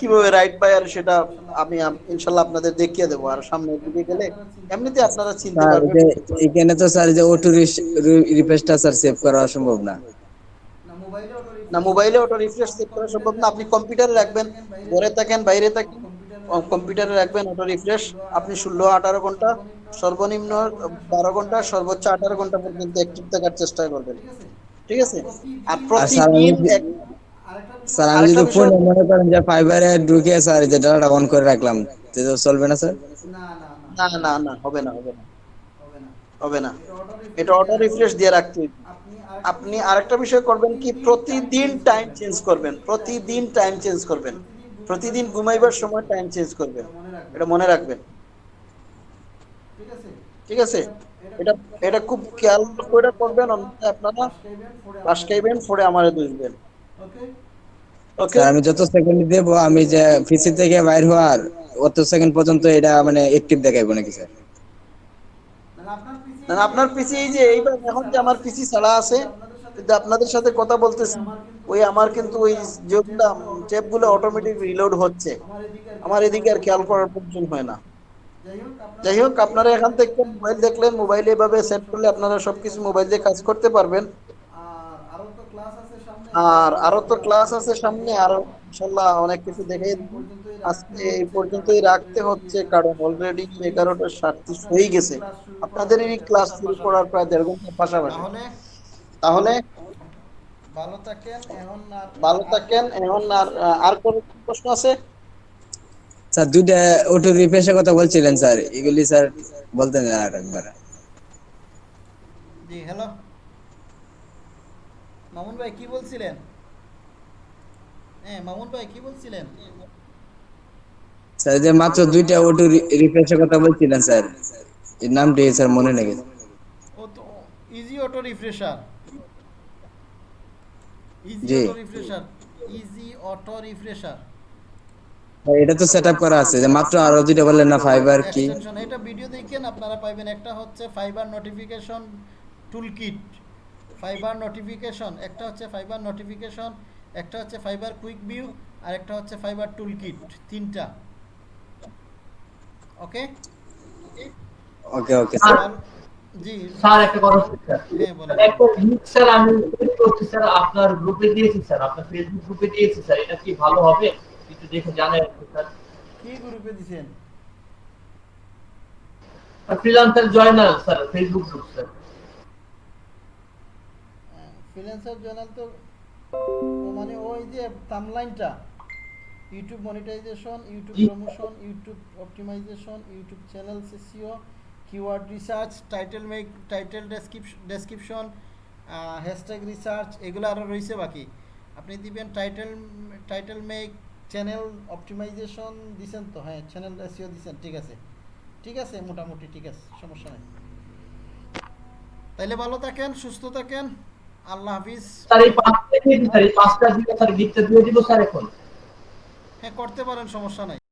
কিভাবে রাইট বায়ার সেটা আমি ইনশাল্লাহ আপনাদের দেখিয়ে দেবো আর সামনে দিকে গেলে এমনিতে আপনারা চিন্তা করবেন এখানে তো স্যার যে অটো রিপোর্টটা স্যার সেভ করা সম্ভব না না মোবাইলে অটো না মোবাইলে ওটা রিফ্রেশ সেট করা সম্ভব না আপনি কম্পিউটারে রাখবেন ঘরে থাকেন বাইরে থাকেন কম্পিউটারে রাখবেন ওটা রিফ্রেশ আপনি ষোলো আঠারো ঘন্টা সর্বনিম্ন বারো ঘন্টা সর্বোচ্চ আঠারো ঘন্টা পর্যন্ত অ্যাক্টিভ থাকার চেষ্টা করবেন ঠিক আছে আর প্রতিদিন স্যার আমি যদি ফোন মনে করেন যে ফাইবারে ঢুকে স্যার যে ডাটা অন করে রাখলাম তো চলবে না স্যার না না না না হবে না হবে না হবে না এটা অটো রিফ্রেশ দিয়ে রাখতে হবে আপনি আরেকটা বিষয় করবেন কি প্রতিদিন টাইম চেঞ্জ করবেন প্রতিদিন টাইম চেঞ্জ করবেন প্রতিদিন ঘুমাইবার সময় টাইম চেঞ্জ করবেন এটা মনে রাখবেন ঠিক আছে এটা এটা খুব খেয়াল করে করবেন অন্যথায় আপনারা বাস খাইবেন পরে আমারে দুষবেন ওকে আমি যত সেকেন্ড দেব আমি যে পিসি থেকে বাইর হওয়ার অত সেকেন্ড পর্যন্ত এটা মানে অ্যাক্টিভ দেখাইব নাকি স্যার আপনার আপনার পিসি এই যে এইবার এখন যে আমার পিসি ছাড়া আছে কিন্তু আপনাদের সাথে কথা বলতেছি ওই আমার কিন্তু ওই যেগুলো গুলো অটোমেটিক রিলোড হচ্ছে আমার এদিকে আর খেয়াল করার প্রয়োজন হয় না যাই হোক আপনারা এখান থেকে মোবাইল দেখলেন মোবাইলে এভাবে সেট করলে আপনারা সবকিছু মোবাইল দিয়ে কাজ করতে পারবেন আর আরো তো ক্লাস আছে সামনে আরো ইনশাল্লাহ অনেক কিছু দেখে আজকে এই পর্যন্তই রাখতে হচ্ছে কারণ অলরেডি এগারোটা সাতত্রিশ হয়ে গেছে আপনাদের এই ক্লাস শুরু করার প্রায় দেড় ঘন্টার পাশাপাশি তাহলে ভালো থাকেন এখন ভালো থাকেন এখন আর আর কোন প্রশ্ন আছে স্যার দুইটা অটো কথা বলছিলেন স্যার এগুলি স্যার বলতেন আর একবার জি হ্যালো মামুন ভাই কি বলছিলেন হ্যাঁ মামুন ভাই কি বলছিলেন স্যার যে মাত্র দুইটা ওটু রিফ্রেশের কথা বলছিলেন স্যার এর নামটি স্যার মনে নেই ও তো easy auto refresher easy auto refresher easy auto refresher এটা তো সেটআপ করা আছে যে মাত্র আরো দুইটা বললেন না ফাইবার কি এটা ভিডিও দেখেন আপনারা পাবেন একটা হচ্ছে Fiverr notification toolkit Fiverr notification একটা হচ্ছে ফাইবার নোটিফিকেশন একটা হচ্ছে ফাইবার কুইক ভিউ আর একটা হচ্ছে ফাইবার টুল কিট তিনটা ওকে ওকে ওকে স্যার জি স্যার একটা কথা স্যার হ্যাঁ একটা লিংক স্যার আমি করতে স্যার আপনার গ্রুপে দিয়েছি স্যার আপনার ফেসবুক গ্রুপে দিয়েছি স্যার এটা কি ভালো হবে একটু দেখে জানেন স্যার কি গ্রুপে দিয়েছেন freelancer Joynal sir Facebook group sir freelancer journal তো মানে ওই যে টামলাইনটা YouTube monetization YouTube promotion YouTube optimization YouTube channel SEO keyword research title make title description hashtag research এগুলো আরও রয়েছে বাকি আপনি দিবেন title title make channel optimization দিচ্ছেন তো হ্যাঁ চ্যানেল এসিও দিচ্ছেন ঠিক আছে ঠিক আছে মোটামুটি ঠিক আছে সমস্যা নেই তাইলে ভালো থাকেন সুস্থ থাকেন আল্লাহ হাফিজ স্যার এই পাঁচটা দিয়ে স্যার এই পাঁচটা দিয়ে স্যার গিফটটা দিয়ে দিব স্যার এখন হ্যাঁ করতে পারেন সমস্যা নাই